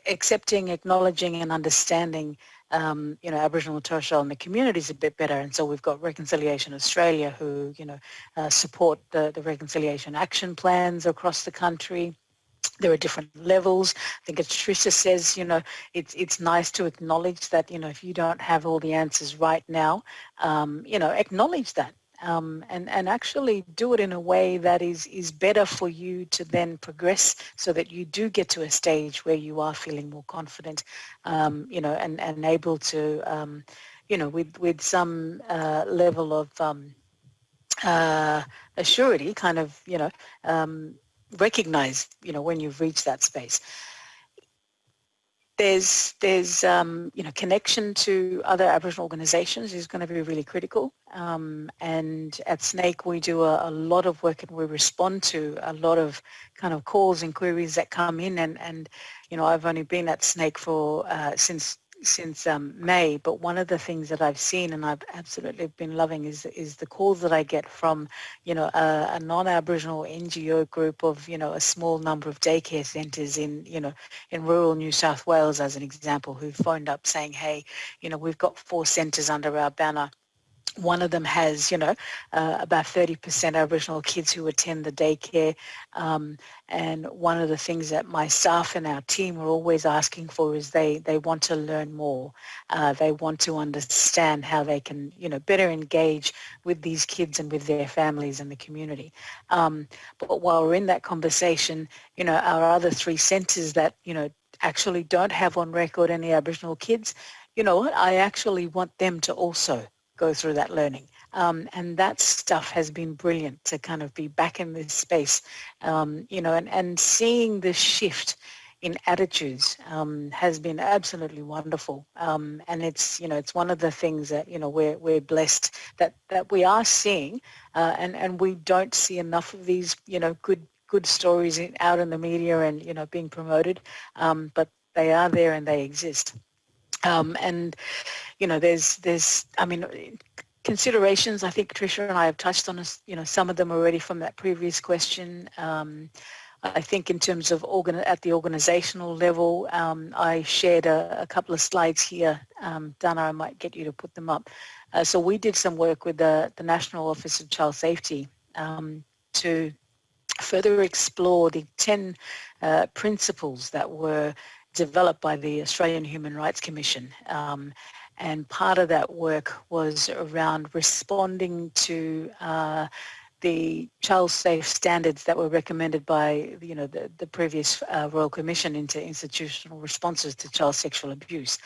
accepting, acknowledging, and understanding, um, you know, Aboriginal and Torres Strait Islander communities a bit better. And so we've got Reconciliation Australia, who you know uh, support the the reconciliation action plans across the country there are different levels. I think as Tricia says, you know, it's it's nice to acknowledge that, you know, if you don't have all the answers right now, um, you know, acknowledge that um, and, and actually do it in a way that is, is better for you to then progress so that you do get to a stage where you are feeling more confident, um, you know, and, and able to, um, you know, with, with some uh, level of um, uh, assurity kind of, you know, um, recognize, you know, when you've reached that space. There's, there's um, you know, connection to other Aboriginal organisations is going to be really critical. Um, and at SNAICC, we do a, a, lot of work and we respond to a lot of kind of calls and queries that come in. And, and you know, I've only been at SNAICC for uh, since since um, May, but one of the things that I've seen and I've absolutely been loving is is the calls that I get from, you know, a, a non-Aboriginal NGO group of, you know, a small number of daycare centres in, you know, in rural New South Wales as an example, who phoned up saying, hey, you know, we've got four centres under our banner one of them has, you know, uh, about 30% Aboriginal kids who attend the daycare. Um, and one of the things that my staff and our team are always asking for is they, they want to learn more. Uh, they want to understand how they can, you know, better engage with these kids and with their families and the community. Um, but while we're in that conversation, you know, our other three centres that, you know, actually don't have on record any Aboriginal kids, you know what, I actually want them to also go through that learning. Um, and that stuff has been brilliant to kind of be back in this space, um, you know, and, and seeing this shift in attitudes um, has been absolutely wonderful. Um, and it's, you know, it's one of the things that, you know, we're, we're blessed that, that we are seeing uh, and, and we don't see enough of these, you know, good, good stories in, out in the media and, you know, being promoted, um, but they are there and they exist. Um, and, you know, there's, there's, I mean, considerations, I think Tricia and I have touched on, you know, some of them already from that previous question. Um, I think in terms of organ at the organizational level, um, I shared a, a, couple of slides here. Um, Dana, I might get you to put them up. Uh, so we did some work with the, the National Office of Child Safety um, to further explore the 10 uh, principles that were developed by the Australian Human Rights Commission. Um, and part of that work was around responding to uh, the child safe standards that were recommended by you know the, the previous uh, Royal Commission into institutional responses to child sexual abuse.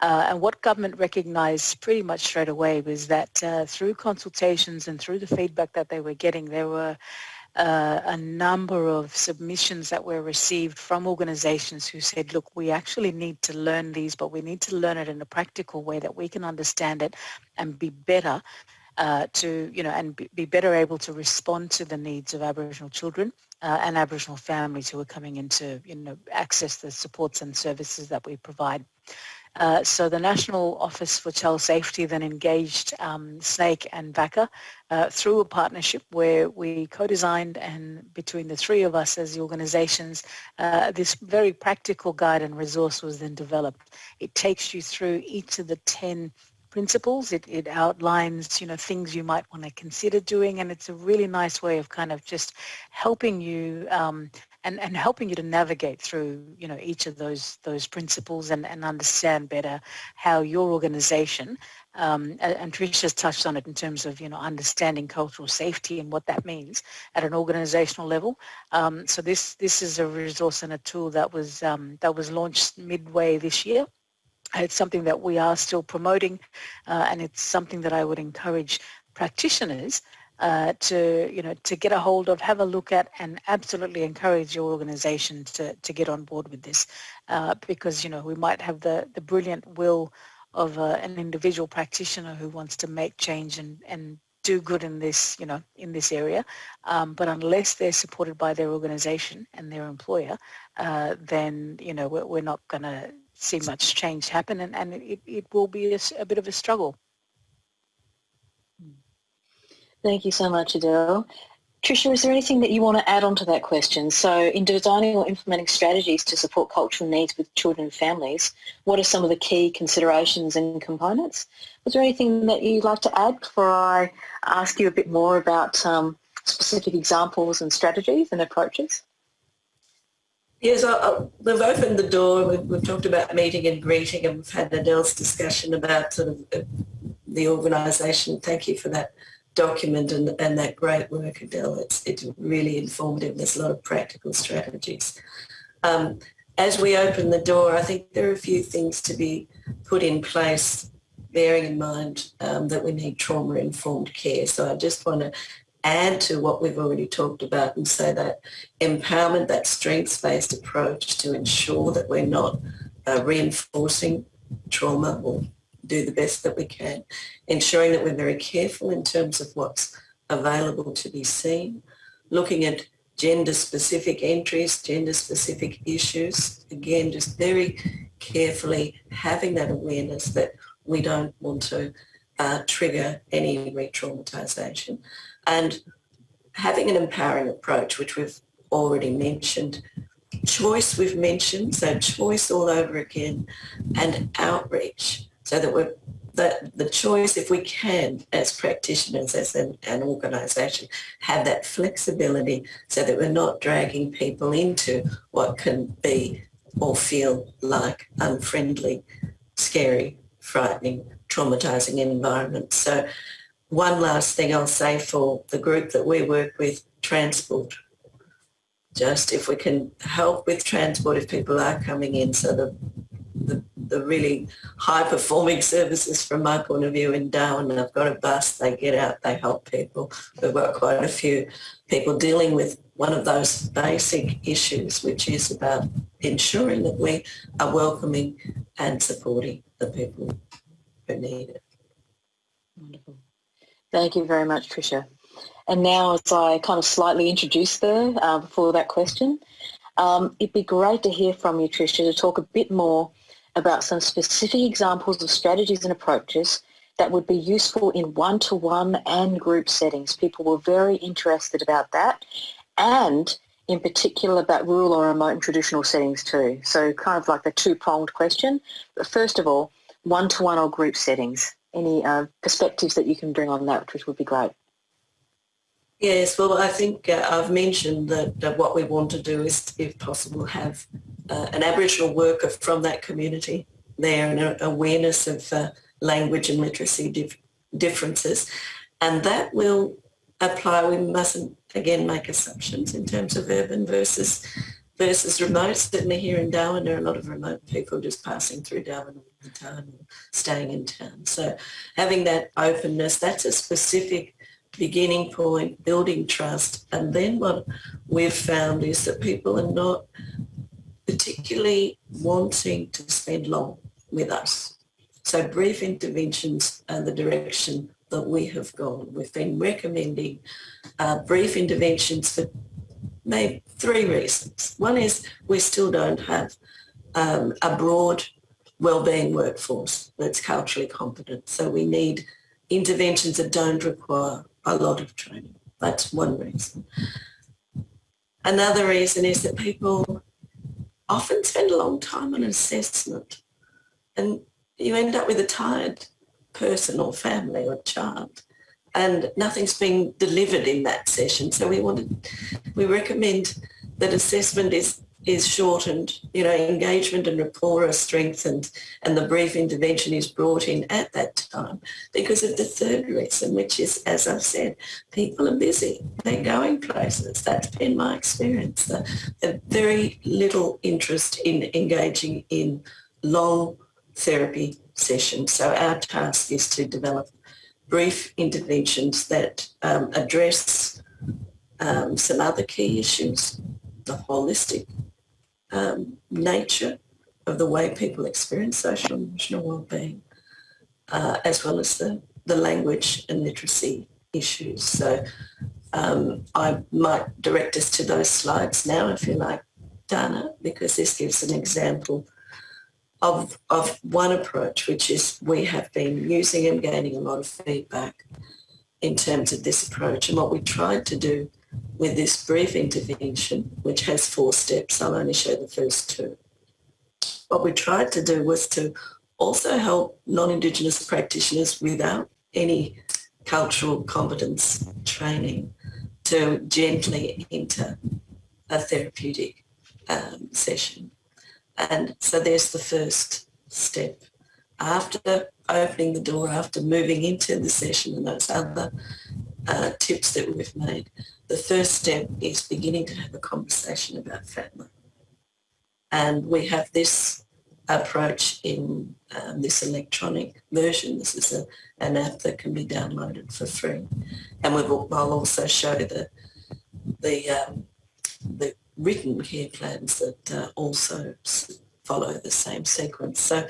Uh, and what government recognised pretty much straight away was that uh, through consultations and through the feedback that they were getting, there were uh, a number of submissions that were received from organizations who said, look, we actually need to learn these, but we need to learn it in a practical way that we can understand it and be better uh, to, you know, and be better able to respond to the needs of Aboriginal children uh, and Aboriginal families who are coming in to, you know, access the supports and services that we provide. Uh, so the National Office for Child Safety then engaged um, SNAICC and VACCA uh, through a partnership where we co-designed and between the three of us as the organizations, uh, this very practical guide and resource was then developed. It takes you through each of the 10 principles. It, it outlines, you know, things you might want to consider doing and it's a really nice way of kind of just helping you um, and, and helping you to navigate through, you know, each of those those principles and, and understand better how your organization, um, and Trisha's touched on it in terms of, you know, understanding cultural safety and what that means at an organizational level. Um, so this this is a resource and a tool that was um, that was launched midway this year. It's something that we are still promoting uh, and it's something that I would encourage practitioners uh, to you know to get a hold of, have a look at, and absolutely encourage your organisation to to get on board with this, uh, because you know we might have the the brilliant will of uh, an individual practitioner who wants to make change and and do good in this you know in this area, um, but unless they're supported by their organisation and their employer, uh, then you know we're, we're not going to see much change happen, and and it, it will be a, a bit of a struggle. Thank you so much, Adele. Tricia, is there anything that you want to add on to that question? So in designing or implementing strategies to support cultural needs with children and families, what are some of the key considerations and components? Was there anything that you'd like to add before I ask you a bit more about um, specific examples and strategies and approaches? Yes, I, I, we've opened the door. We've, we've, talked about meeting and greeting and we've had Adele's discussion about sort of the organisation. Thank you for that document and, and that great work, Adele. It's, it's really informative. There's a lot of practical strategies. Um, as we open the door, I think there are a few things to be put in place, bearing in mind um, that we need trauma-informed care. So I just want to add to what we've already talked about and say that empowerment, that strengths-based approach to ensure that we're not uh, reinforcing trauma or do the best that we can, ensuring that we're very careful in terms of what's available to be seen, looking at gender-specific entries, gender-specific issues, again, just very carefully having that awareness that we don't want to uh, trigger any re-traumatisation and having an empowering approach, which we've already mentioned, choice we've mentioned, so choice all over again, and outreach so that we're that the choice, if we can, as practitioners, as an, an organisation, have that flexibility so that we're not dragging people into what can be or feel like unfriendly, scary, frightening, traumatising environments. So one last thing I'll say for the group that we work with, transport. Just if we can help with transport if people are coming in so the, the really high performing (laughs) services from my point of view in Darwin. I've got a bus, they get out, they help people. We've got quite a few people dealing with one of those basic issues, which is about ensuring that we are welcoming and supporting the people who need it. Wonderful. Thank you very much, Tricia. And now as I kind of slightly introduced there uh, before that question, um, it'd be great to hear from you, Tricia, to talk a bit more about some specific examples of strategies and approaches that would be useful in one-to-one and group settings. People were very interested about that and in particular about rural or remote and traditional settings too. So kind of like a two-pronged question. But first of all, one-to-one or group settings. Any uh, perspectives that you can bring on that, which would be great. Yes, well, I think uh, I've mentioned that, that, what we want to do is, if possible, have uh, an Aboriginal worker from that community there and an awareness of uh, language and literacy dif- differences. And that will apply. We mustn't, again, make assumptions in terms of urban versus versus remote. Certainly here in Darwin, there are a lot of remote people just passing through Darwin all the time or staying in town. So having that openness, that's a specific beginning point, building trust. And then what we've found is that people are not particularly wanting to spend long with us. So brief interventions are the direction that we have gone. We've been recommending uh, brief interventions for maybe three reasons. One is we still don't have um, a broad wellbeing workforce that's culturally competent. So we need interventions that don't require a lot of training. That's one reason. Another reason is that people often spend a long time on assessment and you end up with a tired person or family or child and nothing's being delivered in that session. So we wanted, we recommend that assessment is is shortened, you know, engagement and rapport are strengthened and the brief intervention is brought in at that time because of the third reason, which is, as I've said, people are busy. They're going places. That's been my experience. The, very little interest in engaging in long therapy sessions. So our task is to develop brief interventions that um, address um, some other key issues, the holistic um, nature of the way people experience social and emotional well-being, uh, as well as the, the language and literacy issues. So um, I might direct us to those slides now, if you like, Dana, because this gives an example of, of one approach, which is we have been using and gaining a lot of feedback in terms of this approach. And what we tried to do with this brief intervention, which has four steps, I'll only show the first two. What we tried to do was to also help non-Indigenous practitioners without any cultural competence training to gently enter a therapeutic um, session. And so there's the first step. After opening the door, after moving into the session and those other uh, tips that we've made, the first step is beginning to have a conversation about family. And we have this approach in um, this electronic version. This is a, an app that can be downloaded for free. And we will, I'll also show the, the, um, the written care plans that uh, also follow the same sequence. So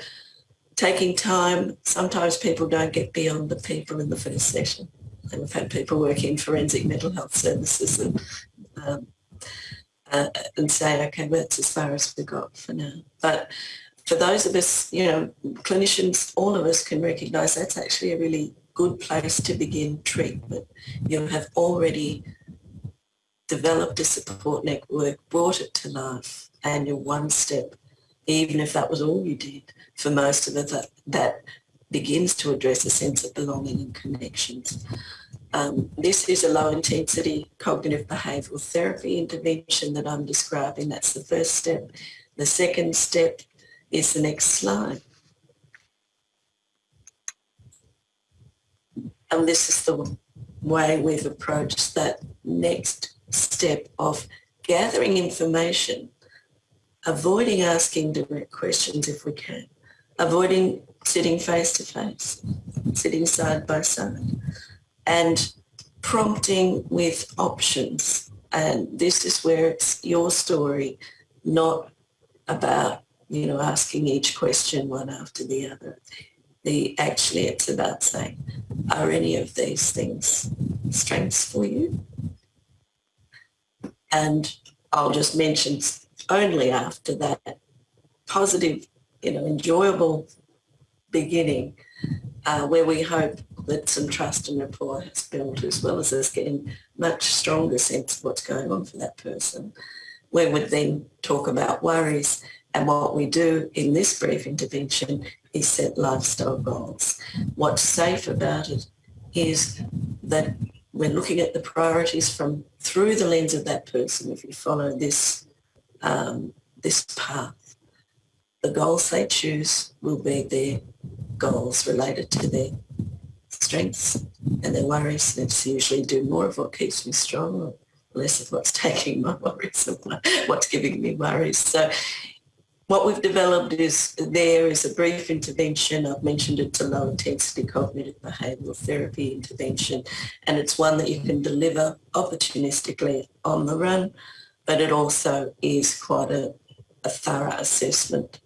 taking time, sometimes people don't get beyond the people in the first session. And we've had people working in forensic mental health services and, um, uh, and say, okay, well, that's as far as we've got for now. But for those of us, you know, clinicians, all of us can recognise that's actually a really good place to begin treatment. You have already developed a support network, brought it to life, and you're one step, even if that was all you did, for most of us, that, that begins to address a sense of belonging and connections. Um, this is a low intensity cognitive behavioural therapy intervention that I'm describing. That's the first step. The second step is the next slide. And this is the way we've approached that next step of gathering information, avoiding asking direct questions if we can, avoiding sitting face to face, sitting side by side, and prompting with options. And this is where it's your story, not about, you know, asking each question one after the other. The, actually, it's about saying, are any of these things strengths for you? And I'll just mention only after that positive, you know, enjoyable beginning uh, where we hope that some trust and rapport has built as well as us getting much stronger sense of what's going on for that person. We would then talk about worries and what we do in this brief intervention is set lifestyle goals. What's safe about it is that we're looking at the priorities from through the lens of that person. If you follow this um, this path, the goals they choose will be their goals related to their strengths and their worries. And It's usually do more of what keeps me strong or less of what's (laughs) taking my worries and what's giving me worries. So what we've developed is there is a brief intervention. I've mentioned it's a low intensity cognitive behavioural therapy intervention and it's one that you can deliver opportunistically on the run, but it also is quite a, a thorough assessment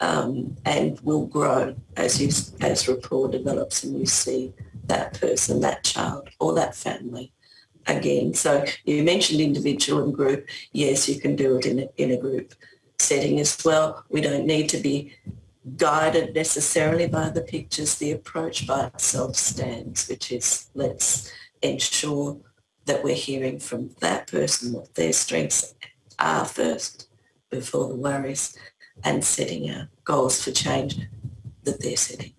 um, and will grow as you as rapport develops and you see that person, that child or that family again. So you mentioned individual and group. Yes, you can do it in a, in a group setting as well. We don't need to be guided necessarily by the pictures. The approach by itself stands, which is let's ensure that we're hearing from that person what their strengths are first before the worries and setting our goals for change that they're setting.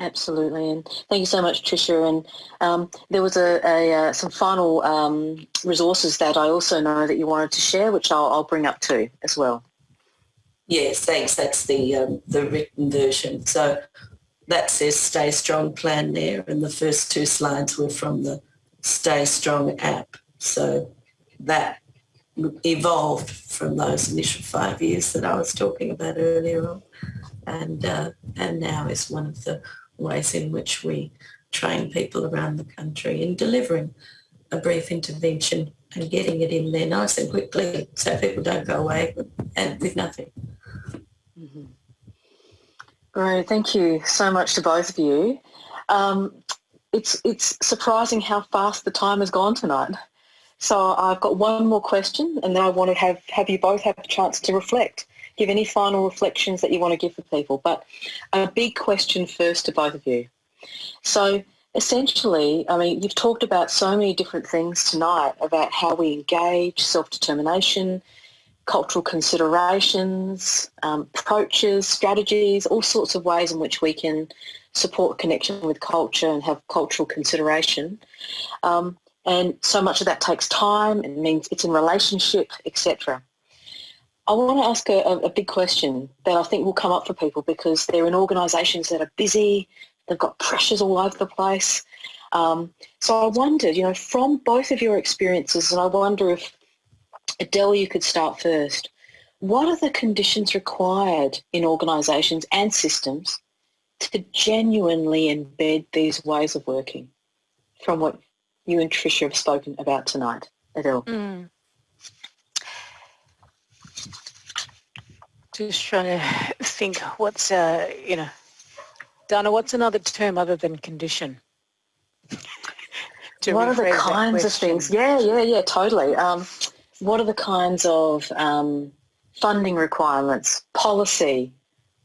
Absolutely, and thank you so much, Tricia. And um, there was a, a uh, some final um, resources that I also know that you wanted to share, which I'll, I'll bring up too as well. Yes, thanks. That's the um, the written version. So that says "Stay Strong" plan there, and the first two slides were from the Stay Strong app. So that evolved from those initial five years that I was talking about earlier on, and uh, and now is one of the ways in which we train people around the country in delivering a brief intervention and getting it in there nice and quickly so people don't go away and with nothing. Mm-hmm. Great, thank you so much to both of you. Um, it's it's surprising how fast the time has gone tonight. So I've got one more question and then I want to have, have you both have a chance to reflect give any final reflections that you want to give for people. But a big question first to both of you. So essentially, I mean, you've talked about so many different things tonight about how we engage, self-determination, cultural considerations, um, approaches, strategies, all sorts of ways in which we can support connection with culture and have cultural consideration. Um, and so much of that takes time. It means it's in relationship, etc. I want to ask a, a, big question that I think will come up for people because they're in organisations that are busy, they've got pressures all over the place. Um, so I wondered, you know, from both of your experiences, and I wonder if, Adele, you could start first. What are the conditions required in organisations and systems to genuinely embed these ways of working from what you and Tricia have spoken about tonight, Adele? Mm. Just trying to think what's, uh, you know, Dana, what's another term other than condition? (laughs) what are the kinds of things? Yeah, yeah, yeah, totally. Um, what are the kinds of um, funding requirements, policy,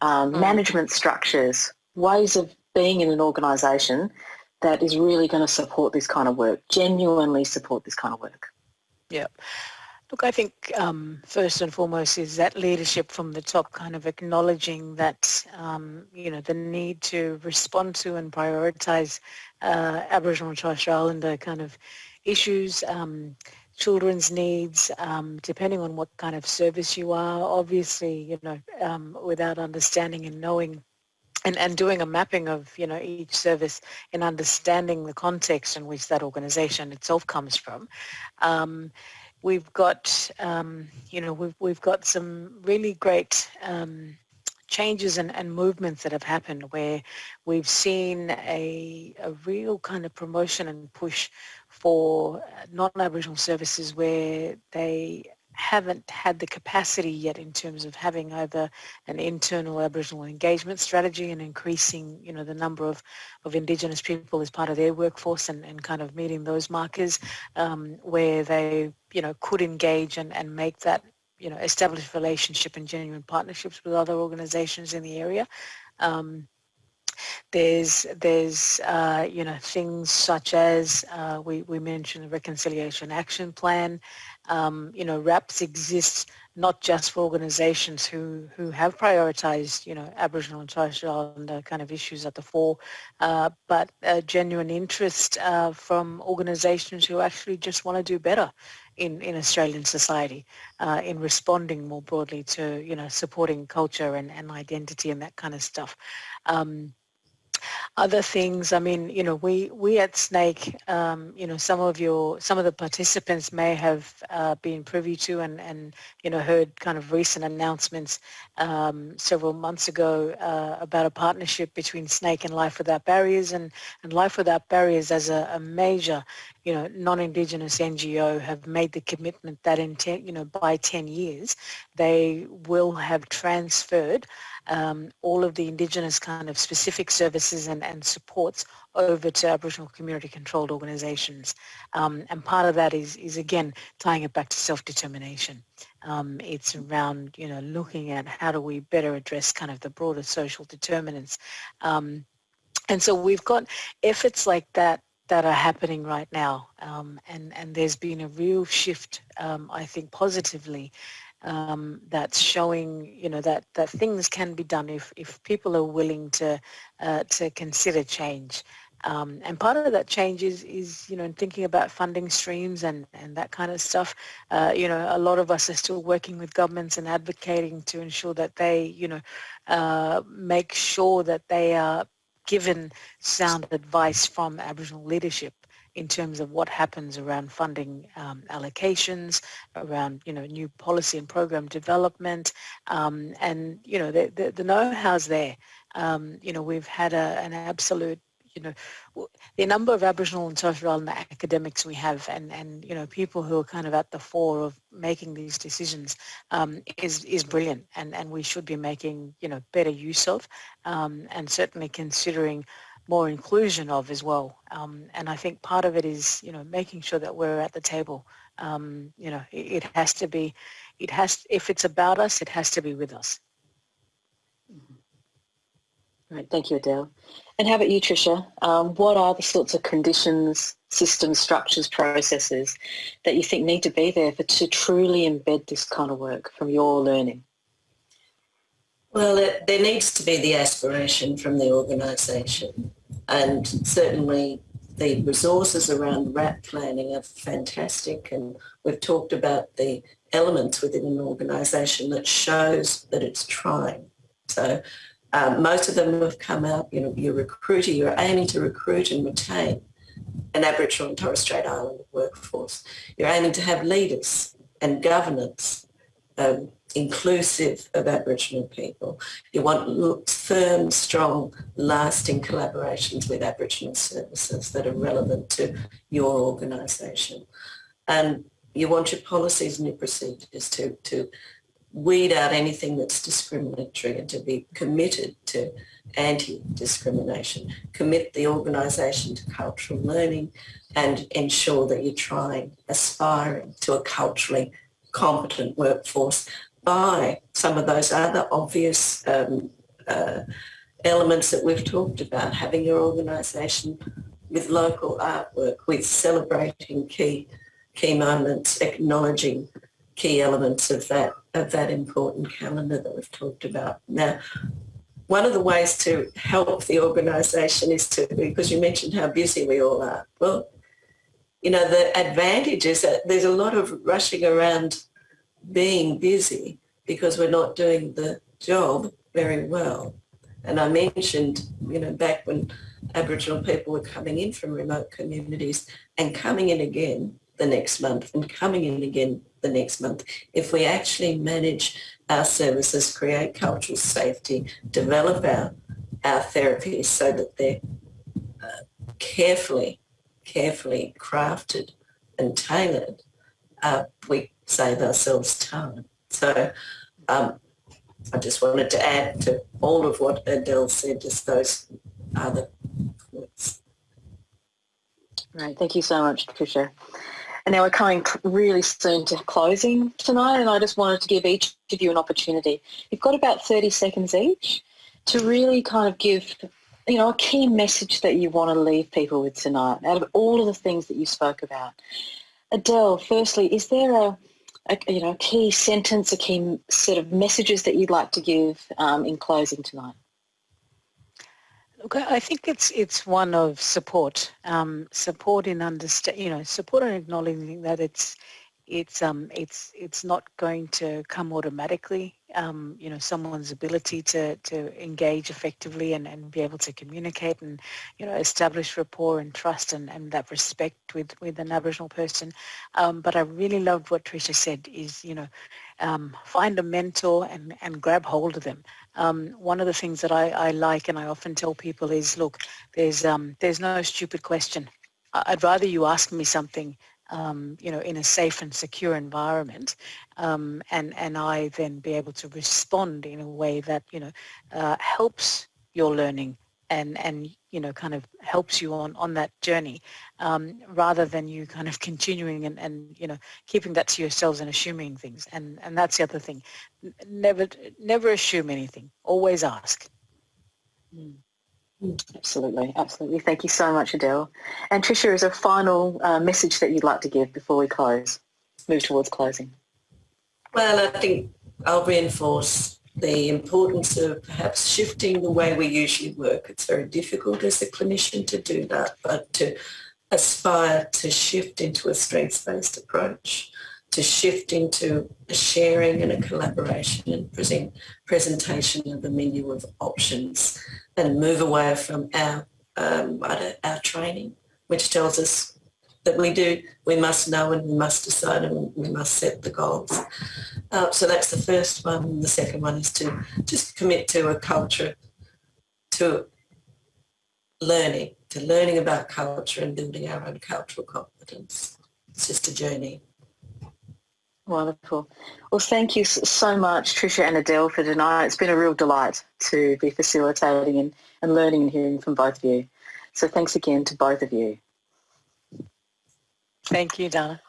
um, mm. management structures, ways of being in an organisation that is really going to support this kind of work, genuinely support this kind of work? Yeah. Look, I think um, first and foremost is that leadership from the top kind of acknowledging that, um, you know, the need to respond to and prioritise uh, Aboriginal and Torres Strait Islander kind of issues, um, children's needs, um, depending on what kind of service you are, obviously, you know, um, without understanding and knowing and, and doing a mapping of you know each service and understanding the context in which that organization itself comes from. Um, we've got, um, you know, we've, we've got some really great um, changes and, and movements that have happened where we've seen a, a real kind of promotion and push for non-Aboriginal services where they haven't had the capacity yet in terms of having either an internal Aboriginal engagement strategy and increasing, you know, the number of, of Indigenous people as part of their workforce and, and kind of meeting those markers um, where they, you know, could engage and, and make that, you know, established relationship and genuine partnerships with other organizations in the area. Um, there's there's uh, you know things such as uh, we we mentioned the reconciliation action plan, Um, you know, RAPS exists not just for organizations who, who have prioritized, you know, Aboriginal and Torres Strait Islander kind of issues at the fore, uh, but a genuine interest uh, from organizations who actually just want to do better in, in Australian society uh, in responding more broadly to, you know, supporting culture and, and identity and that kind of stuff. Um, other things, I mean, you know, we, we at SNAICC, um, you know, some of your, some of the participants may have uh, been privy to and, and, you know, heard kind of recent announcements um, several months ago uh, about a partnership between SNAICC and Life Without Barriers. And, and Life Without Barriers as a, a major, you know, non-Indigenous NGO have made the commitment that in 10, you know, by 10 years, they will have transferred um, all of the Indigenous kind of specific services and, and supports over to Aboriginal community controlled organisations. Um, and part of that is, is again, tying it back to self-determination. Um, it's around, you know, looking at how do we better address kind of the broader social determinants. Um, and so we've got efforts like that that are happening right now. Um, and, and there's been a real shift, um, I think, positively um, that's showing, you know, that, that things can be done if, if people are willing to, uh, to consider change. Um, and part of that change is, is, you know, thinking about funding streams and, and that kind of stuff. Uh, you know, a lot of us are still working with governments and advocating to ensure that they, you know, uh, make sure that they are given sound advice from Aboriginal leadership in terms of what happens around funding um, allocations, around you know new policy and program development, um, and you know the, the, the know-how's there. Um, you know we've had a, an absolute you know the number of Aboriginal and Torres Strait Islander academics we have, and and you know people who are kind of at the fore of making these decisions um, is is brilliant, and and we should be making you know better use of, um, and certainly considering more inclusion of as well. Um, and I think part of it is, you know, making sure that we're at the table. Um, you know, it, it, has to be, it has, if it's about us, it has to be with us. Right, thank you, Adele. And how about you, Tricia? Um, what are the sorts of conditions, systems, structures, processes that you think need to be there for to truly embed this kind of work from your learning? Well, it, there needs to be the aspiration from the organisation and certainly the resources around RAP planning are fantastic and we've talked about the elements within an organisation that shows that it's trying. So um, most of them have come out, you know, you're recruiting, you're aiming to recruit and retain an Aboriginal and Torres Strait Islander workforce. You're aiming to have leaders and governance um, inclusive of Aboriginal people. You want firm, strong, lasting collaborations with Aboriginal services that are relevant to your organisation. And you want your policies and your procedures to, to weed out anything that's discriminatory and to be committed to anti-discrimination, commit the organisation to cultural learning and ensure that you're trying, aspiring to a culturally competent workforce by some of those other obvious um, uh, elements that we've talked about, having your organisation with local artwork, with celebrating key key moments, acknowledging key elements of that of that important calendar that we've talked about. Now, one of the ways to help the organisation is to, because you mentioned how busy we all are. Well, you know, the advantage is that there's a lot of rushing around being busy because we're not doing the job very well. And I mentioned, you know, back when Aboriginal people were coming in from remote communities and coming in again the next month and coming in again the next month. If we actually manage our services, create cultural safety, develop our, our therapies so that they're uh, carefully, carefully crafted and tailored, uh, we save ourselves time. So um, I just wanted to add to all of what Adele said, just those other points. Right, thank you so much, Tricia. And now we're coming really soon to closing tonight, and I just wanted to give each of you an opportunity. You've got about 30 seconds each to really kind of give, you know, a key message that you want to leave people with tonight out of all of the things that you spoke about. Adele, firstly, is there a, a, you know a key sentence, a key set of messages that you'd like to give um, in closing tonight? Look, I think it's it's one of support, um, support in understand, you know, support and acknowledging that it's it's um it's it's not going to come automatically um you know someone's ability to to engage effectively and, and be able to communicate and you know establish rapport and trust and, and that respect with with an aboriginal person. Um but i really loved what Tricia said is you know um find a mentor and and grab hold of them. Um one of the things that i i like and i often tell people is look there's um there's no stupid question. I'd rather you ask me something um, you know, in a safe and secure environment, um, and and I then be able to respond in a way that you know uh, helps your learning and and you know kind of helps you on on that journey, um, rather than you kind of (laughs) continuing and and you know keeping that to yourselves and assuming things. And and that's the other thing, never never assume anything. Always ask. Mm. Absolutely, absolutely. Thank you so much, Adele. And Tricia, is a final uh, message that you'd like to give before we close, move towards closing? Well, I think I'll reinforce the importance of perhaps shifting the way we usually work. It's very difficult as a clinician to do that, but to aspire to shift into a strengths-based approach, to shift into a sharing and a collaboration and present, presentation of a menu of options and move away from our um, our training, which tells us that we do, we must know and we must decide and we must set the goals. Uh, so that's the first one. The second one is to just commit to a culture, to learning, to learning about culture and building our own cultural competence. It's just a journey. Wonderful. Well, thank you so much, Tricia and Adele, for tonight. It's been a real delight to be facilitating and, and learning and hearing from both of you. So thanks again to both of you. Thank you, Donna.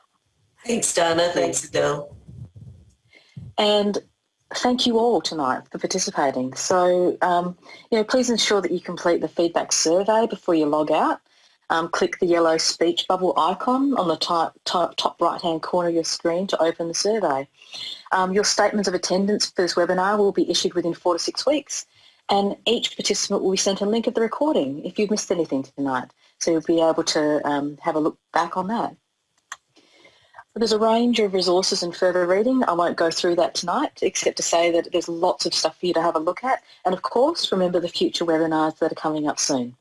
Thanks, Donna. Thanks, Adele. And thank you all tonight for participating. So, um, you know, please ensure that you complete the feedback survey before you log out um, click the yellow speech bubble icon on the top, top, top right-hand corner of your screen to open the survey. Um, your statements of attendance for this webinar will be issued within four to six weeks and each participant will be sent a link of the recording if you've missed anything tonight. So you'll be able to um, have a look back on that. There's a range of resources and further reading. I won't go through that tonight, except to say that there's lots of stuff for you to have a look at. And of course, remember the future webinars that are coming up soon.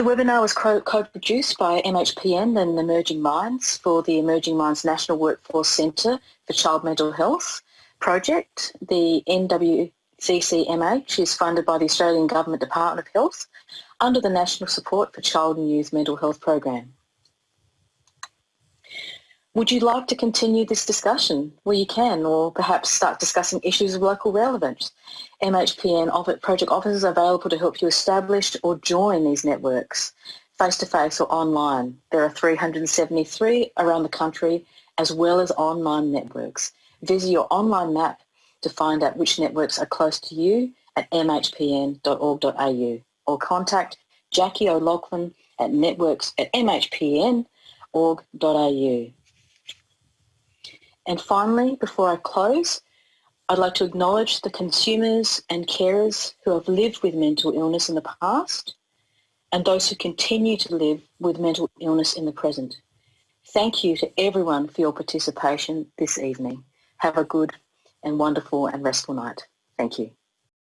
The webinar was co-produced by MHPN and Emerging Minds for the Emerging Minds National Workforce Centre for Child Mental Health project. The NWCCMH is funded by the Australian Government Department of Health under the National Support for Child and Youth Mental Health Program. Would you like to continue this discussion? Well, you can, or perhaps start discussing issues of local relevance. MHPN project officers are available to help you establish or join these networks, face-to-face -face or online. There are 373 around the country, as well as online networks. Visit your online map to find out which networks are close to you at mhpn.org.au or contact Jackie O'Loughlin at networks at mhpn.org.au. And finally, before I close, I'd like to acknowledge the consumers and carers who have lived with mental illness in the past and those who continue to live with mental illness in the present. Thank you to everyone for your participation this evening. Have a good and wonderful and restful night. Thank you.